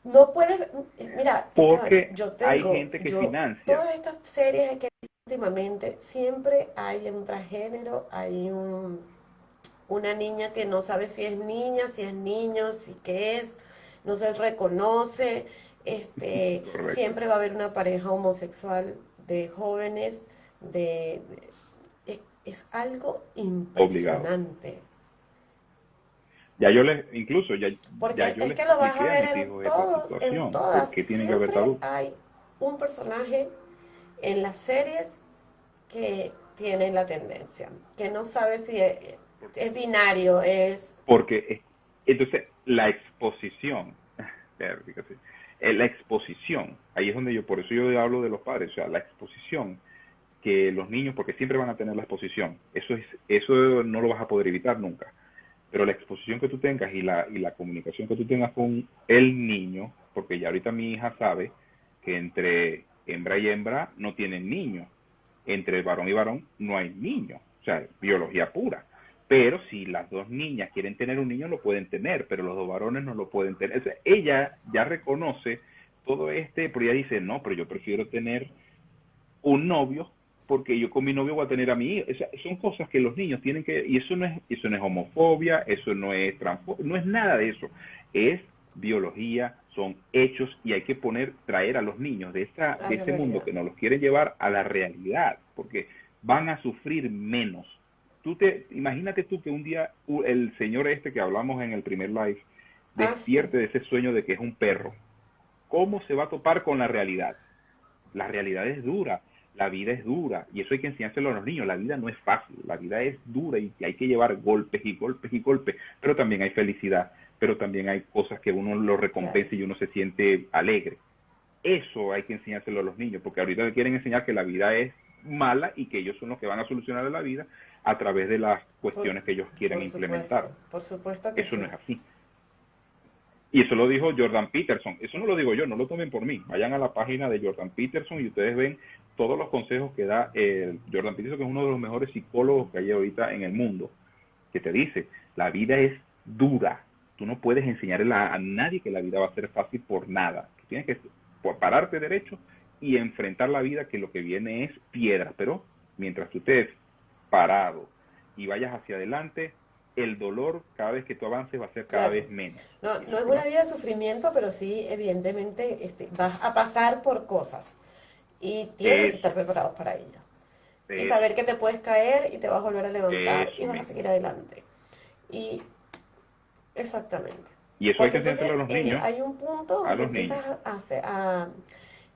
no puedes, mira, porque yo tengo, hay gente que financia. Todas estas series que últimamente siempre hay un transgénero, hay un, una niña que no sabe si es niña, si es niño, si qué es, no se reconoce, este, siempre va a haber una pareja homosexual de jóvenes, de, es algo impresionante. Ya yo les, incluso, ya, porque ya es que lo vas a ver en, todos, en todas. Que hay un personaje en las series que tiene la tendencia, que no sabe si es, binario, es... Porque, entonces, la exposición, la exposición, ahí es donde yo, por eso yo hablo de los padres, o sea, la exposición que los niños, porque siempre van a tener la exposición, eso es, eso no lo vas a poder evitar nunca pero la exposición que tú tengas y la, y la comunicación que tú tengas con el niño, porque ya ahorita mi hija sabe que entre hembra y hembra no tienen niños, entre varón y varón no hay niño, o sea, biología pura. Pero si las dos niñas quieren tener un niño, lo pueden tener, pero los dos varones no lo pueden tener. Ella ya reconoce todo este, pero ella dice, no, pero yo prefiero tener un novio porque yo con mi novio voy a tener a mi hijo. son cosas que los niños tienen que, y eso no es, eso no es homofobia, eso no es no es nada de eso. Es biología, son hechos y hay que poner, traer a los niños de, esta, de este mundo que nos los quiere llevar a la realidad, porque van a sufrir menos. Tú te, imagínate tú que un día el señor este que hablamos en el primer live ah, despierte de ese sueño de que es un perro. ¿Cómo se va a topar con la realidad? La realidad es dura la vida es dura y eso hay que enseñárselo a los niños. La vida no es fácil, la vida es dura y hay que llevar golpes y golpes y golpes, pero también hay felicidad, pero también hay cosas que uno lo recompensa y uno se siente alegre. Eso hay que enseñárselo a los niños, porque ahorita le quieren enseñar que la vida es mala y que ellos son los que van a solucionar la vida a través de las cuestiones que ellos quieren implementar. por supuesto que Eso no es así. Y eso lo dijo Jordan Peterson. Eso no lo digo yo, no lo tomen por mí. Vayan a la página de Jordan Peterson y ustedes ven todos los consejos que da el Jordan Peterson, que es uno de los mejores psicólogos que hay ahorita en el mundo, que te dice, la vida es dura. Tú no puedes enseñarle a, nadie que la vida va a ser fácil por nada. Tú tienes que pararte derecho y enfrentar la vida que lo que viene es piedra. Pero mientras tú estés parado y vayas hacia adelante, el dolor cada vez que tú avances va a ser cada vez menos. No, no es una vida de sufrimiento, pero sí, evidentemente, este, vas a pasar por cosas y tienes que estar preparados para ellas. Y saber que te puedes caer y te vas a volver a levantar y vas a seguir adelante. Y exactamente. Y eso hay que enseñarlo a los eh, niños. hay un punto donde empiezas a, a,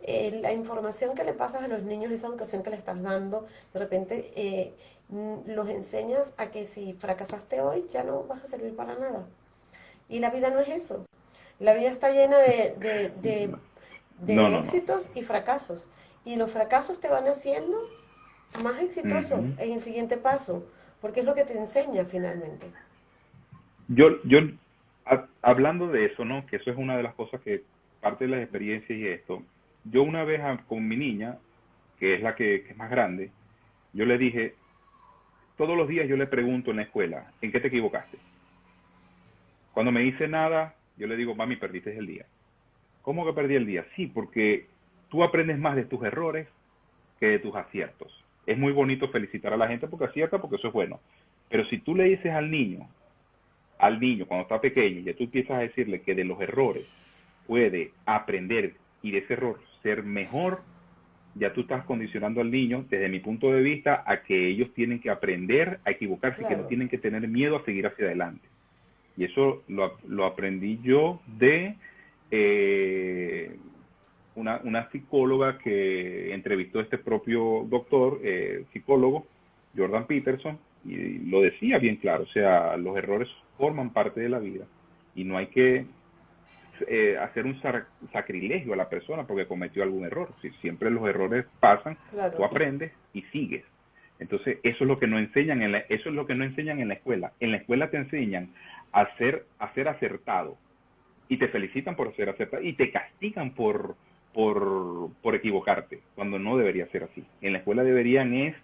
eh, la información que le pasas a los niños, esa educación que le estás dando, de repente eh, los enseñas a que si fracasaste hoy ya no vas a servir para nada. Y la vida no es eso. La vida está llena de, de, de, éxitos y fracasos. Y los fracasos te van haciendo más exitoso en el siguiente paso, porque es lo que te enseña finalmente. Yo, yo, hablando de eso, ¿no? Que eso es una de las cosas que parte de las experiencias y esto. Yo una vez con mi niña, que es la que, que es más grande, yo le dije, todos los días yo le pregunto en la escuela, ¿en qué te equivocaste? Cuando me dice nada, yo le digo, mami, perdiste el día. ¿Cómo que perdí el día? Sí, porque tú aprendes más de tus errores que de tus aciertos. Es muy bonito felicitar a la gente porque acierta, porque eso es bueno. Pero si tú le dices al niño, al niño cuando está pequeño, y tú empiezas a decirle que de los errores puede aprender y de ese error ser mejor, ya tú estás condicionando al niño, desde mi punto de vista, a que ellos tienen que aprender a equivocarse, y que no tienen que tener miedo a seguir hacia adelante. Y eso lo, lo aprendí yo de eh, una, una psicóloga que entrevistó a este propio doctor, eh, psicólogo, Jordan Peterson, y lo decía bien claro, o sea, los errores forman parte de la vida y no hay que eh, hacer un sacrilegio a la persona porque cometió algún error. Si siempre los errores pasan, tú aprendes y sigues. Entonces, eso es lo que no enseñan en la, eso es lo que no enseñan en la escuela. En la escuela te enseñan a ser, a ser acertado y te felicitan por ser acertado y te castigan por, por, por equivocarte, cuando no debería ser así. En la escuela deberían es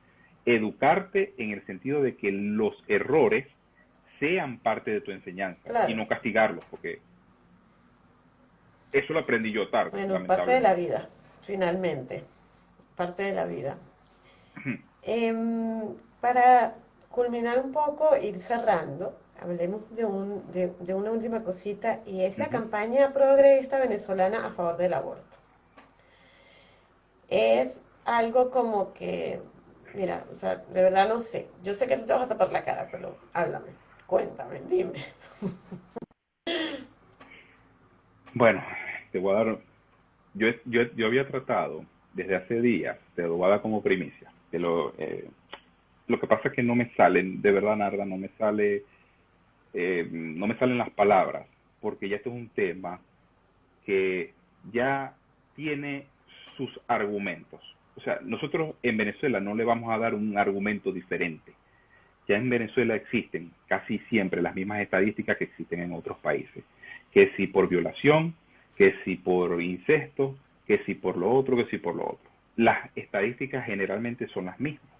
educarte en el sentido de que los errores sean parte de tu enseñanza y no castigarlos, porque eso lo aprendí yo tarde. Bueno, parte de la vida, finalmente, parte de la vida. Em, para culminar un poco, ir cerrando, hablemos de, un, de, una última cosita, y es la campaña progresista venezolana a favor del aborto es algo como que, mira, o sea, de verdad no sé. Yo sé que tú te vas a tapar la cara, pero háblame, cuéntame, dime. Bueno, te voy a dar, yo, yo, yo había tratado desde hace días, te lo voy a dar como primicia, de lo, eh, lo que pasa es que no me salen, de verdad, Narda, no me sale, eh, no me salen las palabras, porque ya este es un tema que ya tiene sus argumentos. O sea, nosotros en Venezuela no le vamos a dar un argumento diferente. ya en Venezuela existen casi siempre las mismas estadísticas que existen en otros países, que si por violación, que si por incesto, que si por lo otro, que si por lo otro. Las estadísticas generalmente son las mismas,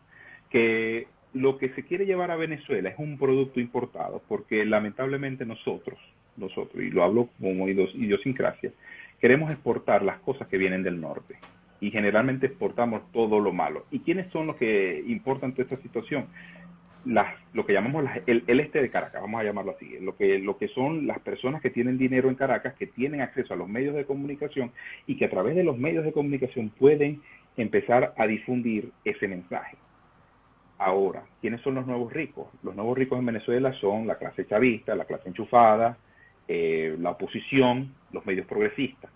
que lo que se quiere llevar a Venezuela es un producto importado, porque lamentablemente nosotros, nosotros, y lo hablo como idiosincrasia, queremos exportar las cosas que vienen del norte y generalmente exportamos todo lo malo. ¿Y quiénes son los que importan toda esta situación? Las, lo que llamamos el, este de Caracas, vamos a llamarlo así, lo que, lo que son las personas que tienen dinero en Caracas, que tienen acceso a los medios de comunicación y que a través de los medios de comunicación pueden empezar a difundir ese mensaje. Ahora, ¿quiénes son los nuevos ricos? Los nuevos ricos en Venezuela son la clase chavista, la clase enchufada, eh, la oposición, los medios progresistas.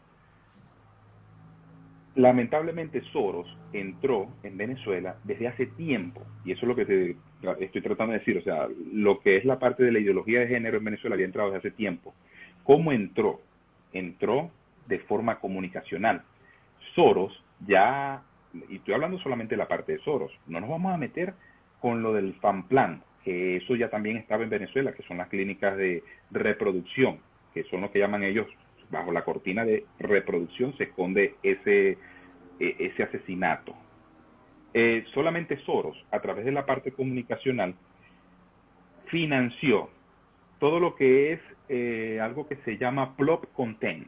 Lamentablemente Soros entró en Venezuela desde hace tiempo, y eso es lo que estoy tratando de decir, o sea, lo que es la parte de la ideología de género en Venezuela había entrado desde hace tiempo. ¿Cómo entró? Entró de forma comunicacional. Soros ya, y estoy hablando solamente de la parte de Soros, no nos vamos a meter con lo del FAMPLAN, que eso ya también estaba en Venezuela, que son las clínicas de reproducción, que son lo que llaman ellos, bajo la cortina de reproducción se esconde ese, e, ese asesinato. Eh, solamente Soros, a través de la parte comunicacional, financió todo lo que es eh, algo que se llama plop content,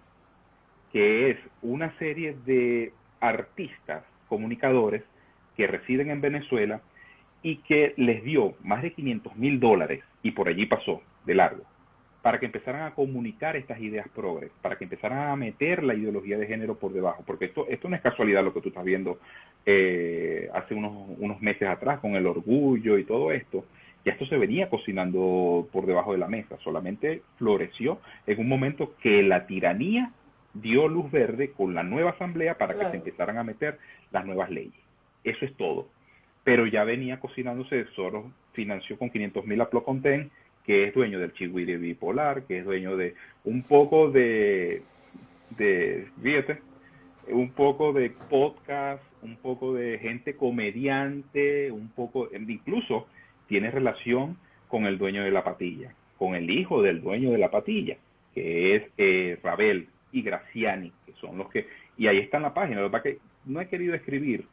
que es una serie de artistas, comunicadores que residen en Venezuela y que les dio más de 500 mil dólares y por allí pasó de largo para que empezaran a comunicar estas ideas progres, para que empezaran a meter la ideología de género por debajo, porque esto, esto no es casualidad lo que tú estás viendo eh, hace unos, unos meses atrás con el orgullo y todo esto, ya esto se venía cocinando por debajo de la mesa, solamente floreció en un momento que la tiranía dio luz verde con la nueva asamblea para que se empezaran a meter las nuevas leyes. Eso es todo pero ya venía cocinándose, Soros financió con 500 mil a Ploconten, que es dueño del Chihuire Bipolar, que es dueño de un poco de, de, fíjate, un poco de podcast, un poco de gente comediante, un poco, incluso tiene relación con el dueño de la patilla, con el hijo del dueño de la patilla, que es eh, Rabel y Graciani, que son los que, y ahí está en la página, lo que no he querido escribir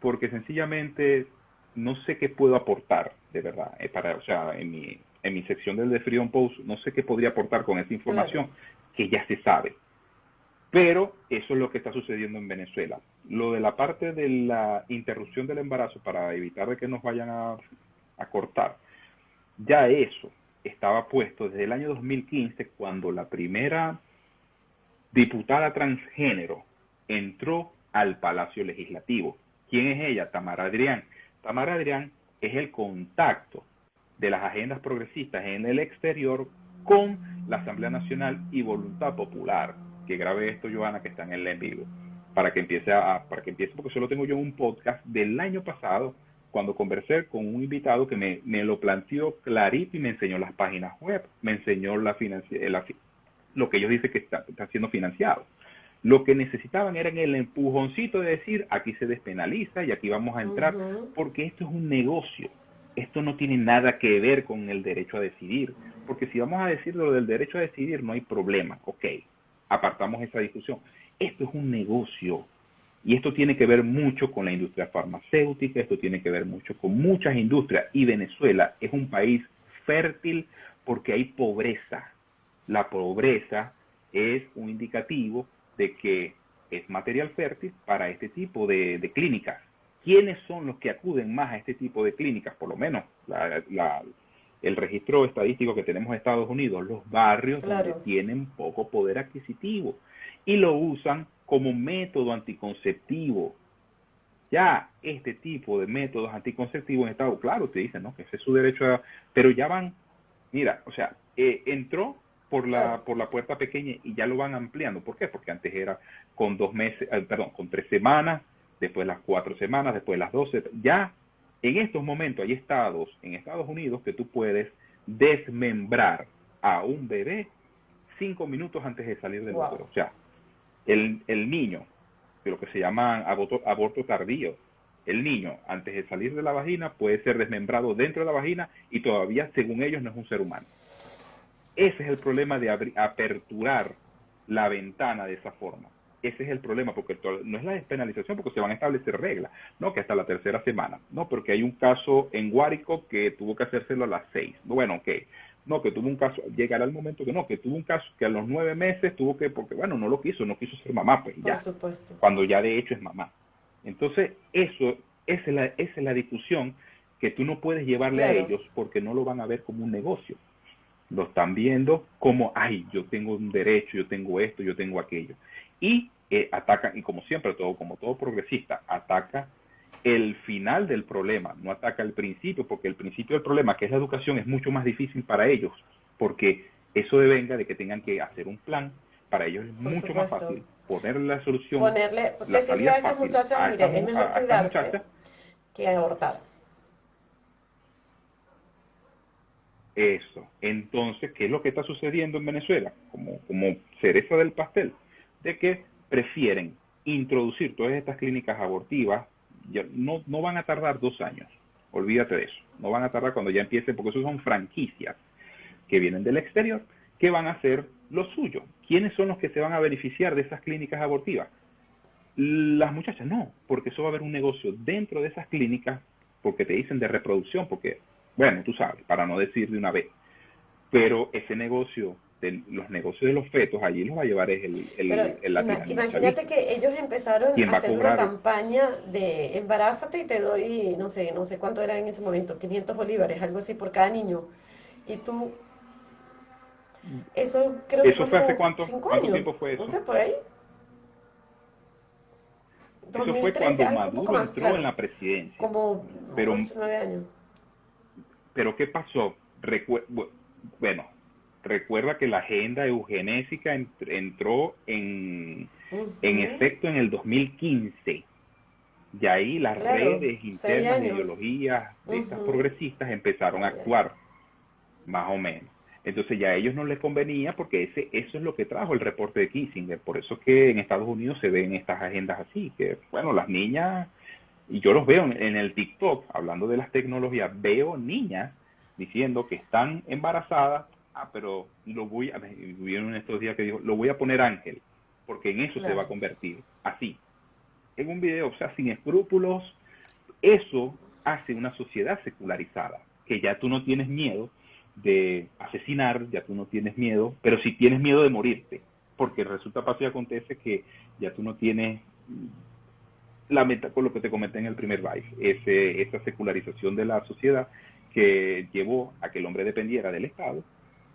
porque sencillamente no sé qué puedo aportar, de verdad, eh, para, o sea, en mi, en mi sección del The Freedom Post, no sé qué podría aportar con esa información que ya se sabe. Pero eso es lo que está sucediendo en Venezuela. Lo de la parte de la interrupción del embarazo para evitar de que nos vayan a, a cortar, ya eso estaba puesto desde el año 2015 cuando la primera diputada transgénero entró al Palacio Legislativo ¿Quién es ella? Tamara Adrián. Tamara Adrián es el contacto de las agendas progresistas en el exterior con la Asamblea Nacional y Voluntad Popular. Que grabe esto, Joana, que está en el en vivo, para que empiece a, para que empiece, porque solo tengo yo un podcast del año pasado, cuando conversé con un invitado que me, me lo planteó clarito y me enseñó las páginas web, me enseñó la, la lo que ellos dicen que está, está siendo financiado. Lo que necesitaban era el empujoncito de decir, aquí se despenaliza y aquí vamos a entrar, porque esto es un negocio. Esto no tiene nada que ver con el derecho a decidir, porque si vamos a decir lo del derecho a decidir, no hay problema, ok, apartamos esa discusión. Esto es un negocio y esto tiene que ver mucho con la industria farmacéutica, esto tiene que ver mucho con muchas industrias y Venezuela es un país fértil porque hay pobreza. La pobreza es un indicativo de que es material fértil para este tipo de, clínicas. ¿Quiénes son los que acuden más a este tipo de clínicas? Por lo menos el registro estadístico que tenemos en Estados Unidos, los barrios donde tienen poco poder adquisitivo y lo usan como método anticonceptivo. Ya este tipo de métodos anticonceptivos en Estados claro, te dicen, ¿no? Que ese es su derecho a... Pero ya van, mira, o sea, eh, entró por la, por la puerta pequeña y ya lo van ampliando. ¿Por qué? Porque antes era con dos meses, eh, perdón, con tres semanas, después las cuatro semanas, después las doce. Ya en estos momentos hay estados en Estados Unidos que tú puedes desmembrar a un bebé cinco minutos antes de salir del útero. O sea, el, el niño, de lo que se llama aborto, aborto tardío, el niño, antes de salir de la vagina, puede ser desmembrado dentro de la vagina y todavía, según ellos, no es un ser humano. Ese es el problema de aperturar la ventana de esa forma. Ese es el problema, porque no es la despenalización, porque se van a establecer reglas, ¿no? Que hasta la tercera semana, ¿no? Porque hay un caso en Guárico que tuvo que hacérselo a las seis. Bueno, ok. No, que tuvo un caso, llegará el momento que no, que tuvo un caso que a los nueve meses tuvo que, porque bueno, no lo quiso, no quiso ser mamá, pues ya. Supuesto. Cuando ya de hecho es mamá. Entonces, eso, esa es la, esa es la discusión que tú no puedes llevarle a ellos porque no lo van a ver como un negocio. Lo están viendo como, ay, yo tengo un derecho, yo tengo esto, yo tengo aquello. Y eh, ataca, y como siempre, todo, como todo progresista, ataca el final del problema, no ataca el principio, porque el principio del problema, que es la educación, es mucho más difícil para ellos, porque eso devenga de que tengan que hacer un plan, para ellos es mucho más fácil ponerle la solución. Ponerle, decirle a estas muchachas, mire, es mejor cuidarse que abortar. Eso. Entonces, ¿qué es lo que está sucediendo en Venezuela? Como, como cereza del pastel, de que prefieren introducir todas estas clínicas abortivas, no, no van a tardar dos años, olvídate de eso, no van a tardar cuando ya empiecen, porque eso son franquicias que vienen del exterior, que van a hacer lo suyo. ¿Quiénes son los que se van a beneficiar de esas clínicas abortivas? Las muchachas no, porque eso va a haber un negocio dentro de esas clínicas, porque te dicen de reproducción, porque, bueno, tú sabes, para no decir de una vez, pero ese negocio, de, los negocios de los fetos, allí los va a llevar es el, el, Imagínate que ellos empezaron a hacer una campaña de embarázate y te doy, no sé, no sé cuánto era en ese momento, 500 bolívares, algo así por cada niño. Y tú eso creo que fue, hace cuánto, años. tiempo fue eso? No sé, por ahí. Eso fue cuando Maduro entró en la presidencia. Como pero, 8, 9 años. Pero ¿qué pasó? bueno, recuerda que la agenda eugenésica entró en, en efecto en el 2015. Y ahí las redes internas de ideologías de estas progresistas empezaron a actuar, más o menos. Entonces ya a ellos no les convenía porque ese, eso es lo que trajo el reporte de Kissinger. Por eso es que en Estados Unidos se ven estas agendas así, que bueno, las niñas, y yo los veo en, el TikTok, hablando de las tecnologías, veo niñas diciendo que están embarazadas, ah, pero lo voy a, vieron estos días que dijo, lo voy a poner ángel, porque en eso se va a convertir, así. En un video, o sea, sin escrúpulos, eso hace una sociedad secularizada, que ya tú no tienes miedo de asesinar, ya tú no tienes miedo, pero si tienes miedo de morirte, porque resulta fácil y acontece que ya tú no tienes la meta con lo que te comenté en el primer live, ese, esa secularización de la sociedad que llevó a que el hombre dependiera del Estado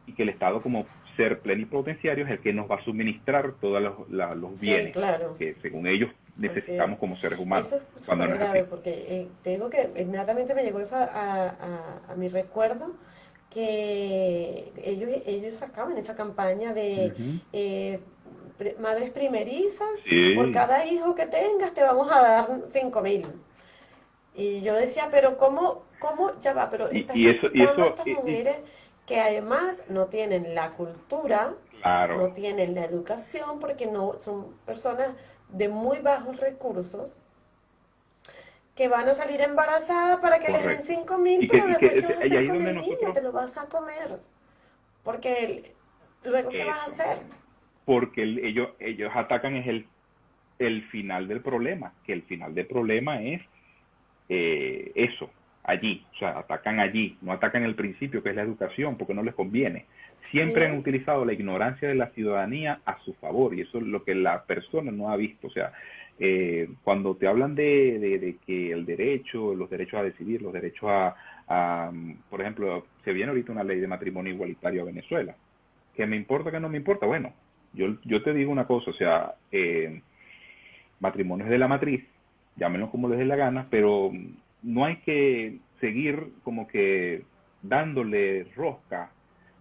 y que el Estado como ser plenipotenciario es el que nos va a suministrar todos los, bienes que según ellos necesitamos como seres humanos. Eso es cuando grave, porque eh, te digo que inmediatamente me llegó eso a, a mi recuerdo que ellos, ellos sacaban esa campaña de eh, madres primerizas, por cada hijo que tengas te vamos a dar cinco mil. Y yo decía, pero ¿cómo, cómo ya va? Pero estas, y, eso, estas mujeres que además no tienen la cultura, no tienen la educación, porque no son personas de muy bajos recursos, que van a salir embarazadas para que les den 5 mil, pero después que, ¿qué vas a hacer con el niño? Te lo vas a comer. Porque luego, ¿qué vas a hacer? Porque ellos, ellos atacan es el, el final del problema, que el final del problema es eh, eso, allí, o sea, atacan allí, no atacan el principio que es la educación, porque no les conviene. Siempre han utilizado la ignorancia de la ciudadanía a su favor y eso es lo que la persona no ha visto, o sea, eh, cuando te hablan de, de, que el derecho, los derechos a decidir, los derechos a, por ejemplo, se viene ahorita una ley de matrimonio igualitario a Venezuela, que me importa, que no me importa, bueno, yo, yo te digo una cosa, o sea, eh, matrimonios de la matriz, llámenlo como les dé la gana, pero no hay que seguir como que dándole rosca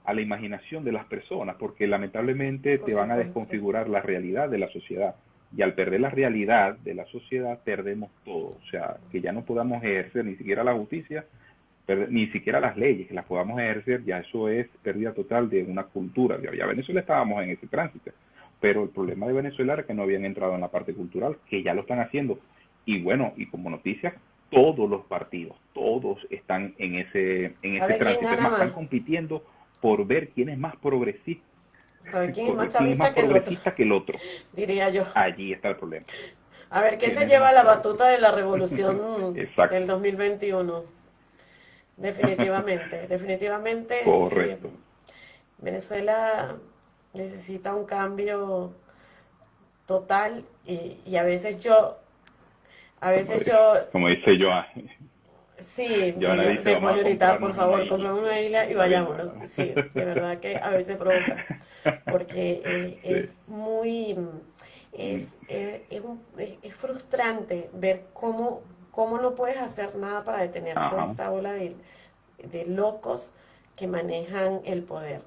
a la imaginación de las personas, porque lamentablemente te van a desconfigurar la realidad de la sociedad y al perder la realidad de la sociedad perdemos todo, o sea, que ya no podamos ejercer ni siquiera la justicia, ni siquiera las leyes, que las podamos ejercer, ya eso es pérdida total de una cultura. Ya Venezuela estábamos en ese tránsito, pero el problema de Venezuela era que no habían entrado en la parte cultural, que ya lo están haciendo. y bueno, y como noticia, todos los partidos, todos están en ese, en ese tránsito, están compitiendo por ver quién es más progresista. quién es más, chavista que, el otro, Diría yo. Allí está el problema. A ver, ¿quién se lleva la batuta de la revolución del 2021? Definitivamente, definitivamente. Correcto. Eh, Venezuela necesita un cambio total y, a veces yo, a veces yo... Como dice yo, Sí, ahorita, por favor, compramos una isla y vayámonos. Sí, de verdad que a veces provoca, porque eh, es muy, es, eh, es, frustrante ver cómo, cómo no puedes hacer nada para detener toda esta ola de, de locos que manejan el poder.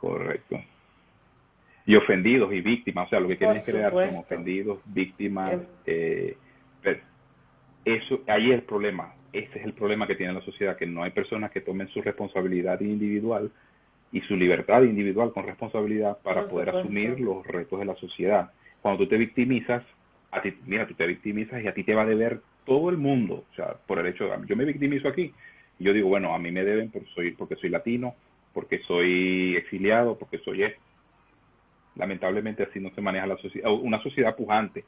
Correcto y ofendidos y víctimas, o sea, lo que quieren crear son ofendidos, víctimas, eh, eso, ahí es el problema, ese es el problema que tiene la sociedad, que no hay personas que tomen su responsabilidad individual y su libertad individual con responsabilidad para poder asumir los retos de la sociedad. Cuando tú te victimizas, a ti, mira, tú te victimizas y a ti te va a deber todo el mundo, o sea, por el hecho de, yo me victimizo aquí, y yo digo, bueno, a mí me deben por soy, porque soy latino, porque soy exiliado, porque soy esto lamentablemente así no se maneja la sociedad, una sociedad pujante,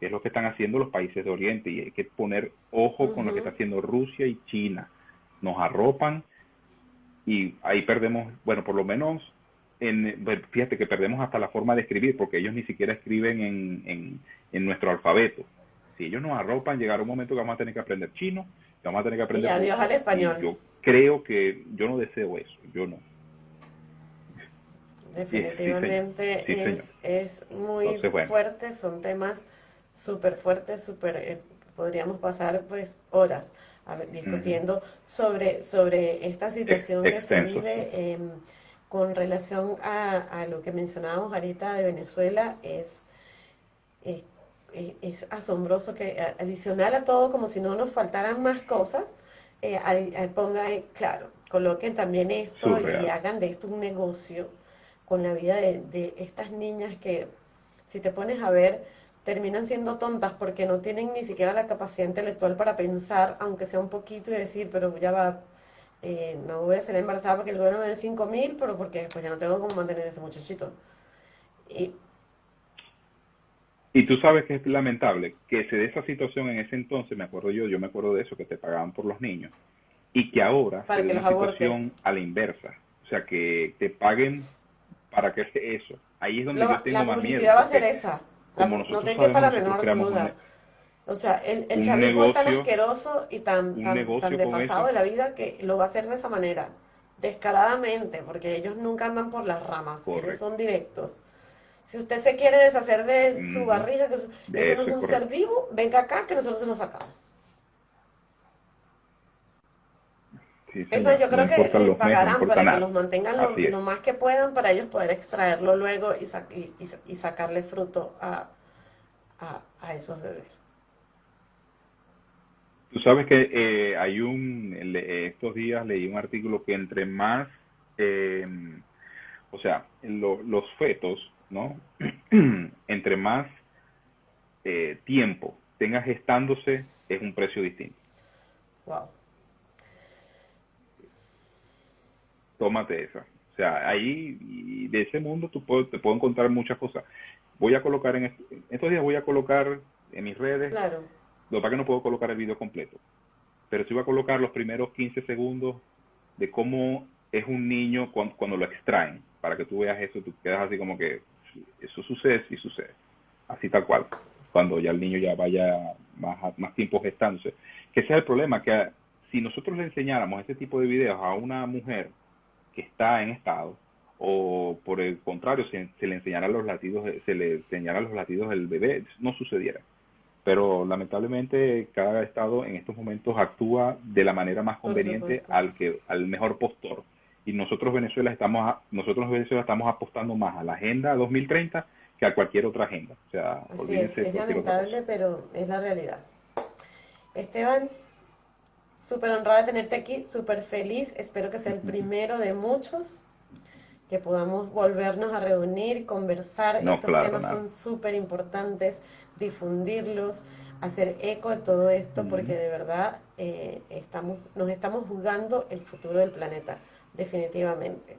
que es lo que están haciendo los países de Oriente y hay que poner ojo con lo que está haciendo Rusia y China. Nos arropan y ahí perdemos, bueno, por lo menos, en, fíjate que perdemos hasta la forma de escribir porque ellos ni siquiera escriben en, en, nuestro alfabeto. Si ellos nos arropan, llegará un momento que vamos a tener que aprender chino, que vamos a tener que aprender... Y adiós al español. Yo creo que yo no deseo eso, yo no. Definitivamente es, es, muy fuerte, son temas súper fuertes, súper, eh, podríamos pasar pues horas discutiendo sobre, sobre esta situación que se vive em, con relación a, lo que mencionábamos ahorita de Venezuela, es, es, asombroso que adicional a todo, como si no nos faltaran más cosas, eh, ponga, claro, coloquen también esto y hagan de esto un negocio con la vida de, estas niñas que, si te pones a ver, terminan siendo tontas porque no tienen ni siquiera la capacidad intelectual para pensar, aunque sea un poquito, y decir, pero ya va, eh, no voy a ser embarazada porque el gobierno me dé 5 mil, pero porque después ya no tengo cómo mantener ese muchachito. Y, y tú sabes que es lamentable que se dé esa situación en ese entonces, me acuerdo yo, yo me acuerdo de eso, que te pagaban por los niños, y que ahora se dé una situación a la inversa. O sea, que te paguen para que eso. Ahí es donde yo tengo la más miedo. La publicidad va a ser esa. no te quepa la menor duda. O sea, el, el chavismo es tan asqueroso y tan, tan, tan desfasado de la vida que lo va a hacer de esa manera, descaradamente, porque ellos nunca andan por las ramas, ellos son directos. Si usted se quiere deshacer de su barriga, que eso, no es un ser vivo, venga acá que nosotros se nos sacamos. Yo creo que les pagarán para que los mantengan lo, más que puedan para ellos poder extraerlo luego y, y, sacarle fruto a, a, esos bebés. Tú sabes que eh, hay un, estos días leí un artículo que entre más, eh, o sea, los fetos, ¿no? entre más eh, tiempo tenga gestándose es un precio distinto. Wow. Tómate esa. O sea, ahí de ese mundo tú te puedo encontrar muchas cosas. Voy a colocar en estos días voy a colocar en mis redes. Claro. Lo que que no puedo colocar el video completo. Pero sí voy a colocar los primeros 15 segundos de cómo es un niño cuando, lo extraen. Para que tú veas eso, tú quedas así como que eso sucede, sí sucede. Así tal cual. Cuando ya el niño ya vaya más, más tiempo gestándose. Que ese es el problema, que si nosotros le enseñáramos este tipo de videos a una mujer que está en estado o por el contrario se, le enseñara los latidos se le enseñara los latidos del bebé no sucediera. Pero lamentablemente cada estado en estos momentos actúa de la manera más conveniente al que al mejor postor. Y nosotros Venezuela estamos nosotros Venezuela estamos apostando más a la agenda 2030 que a cualquier otra agenda. O sea Así es, es lamentable pero es la realidad. Esteban Súper honrada de tenerte aquí, súper feliz. Espero que sea el primero de muchos, que podamos volvernos a reunir, conversar. Estos temas son súper importantes, difundirlos. hacer eco de todo esto porque de verdad eh, estamos, nos estamos jugando el futuro del planeta, definitivamente.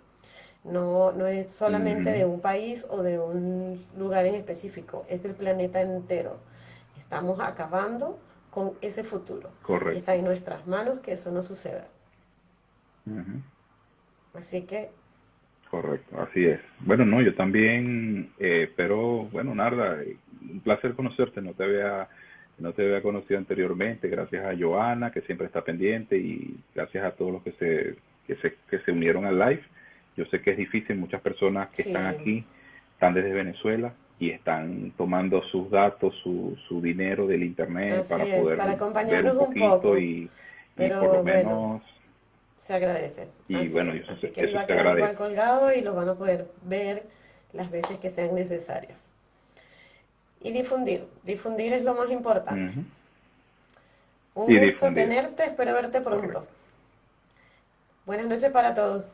No, no es solamente de un país o de un lugar en específico, es del planeta entero. Estamos acabando con ese futuro. Correcto. está en nuestras manos que eso no suceda. Así que... Correcto, así es. Bueno, no, yo también, eh, pero bueno, Narda, un placer conocerte, no te había no te había conocido anteriormente, gracias a Joana, que siempre está pendiente, y gracias a todos los que se, que se, que se unieron al live. Yo sé que es difícil, muchas personas que están aquí están desde Venezuela y están tomando sus datos, su, su dinero del internet para poder para acompañarnos un, poco y, pero, por lo menos se agradece. Y bueno, así que va a quedar igual colgado y lo van a poder ver las veces que sean necesarias. Y difundir, difundir es lo más importante. Un gusto tenerte, espero verte pronto. Buenas noches para todos.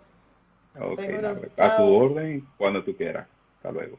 a tu orden cuando tú quieras. Hasta luego.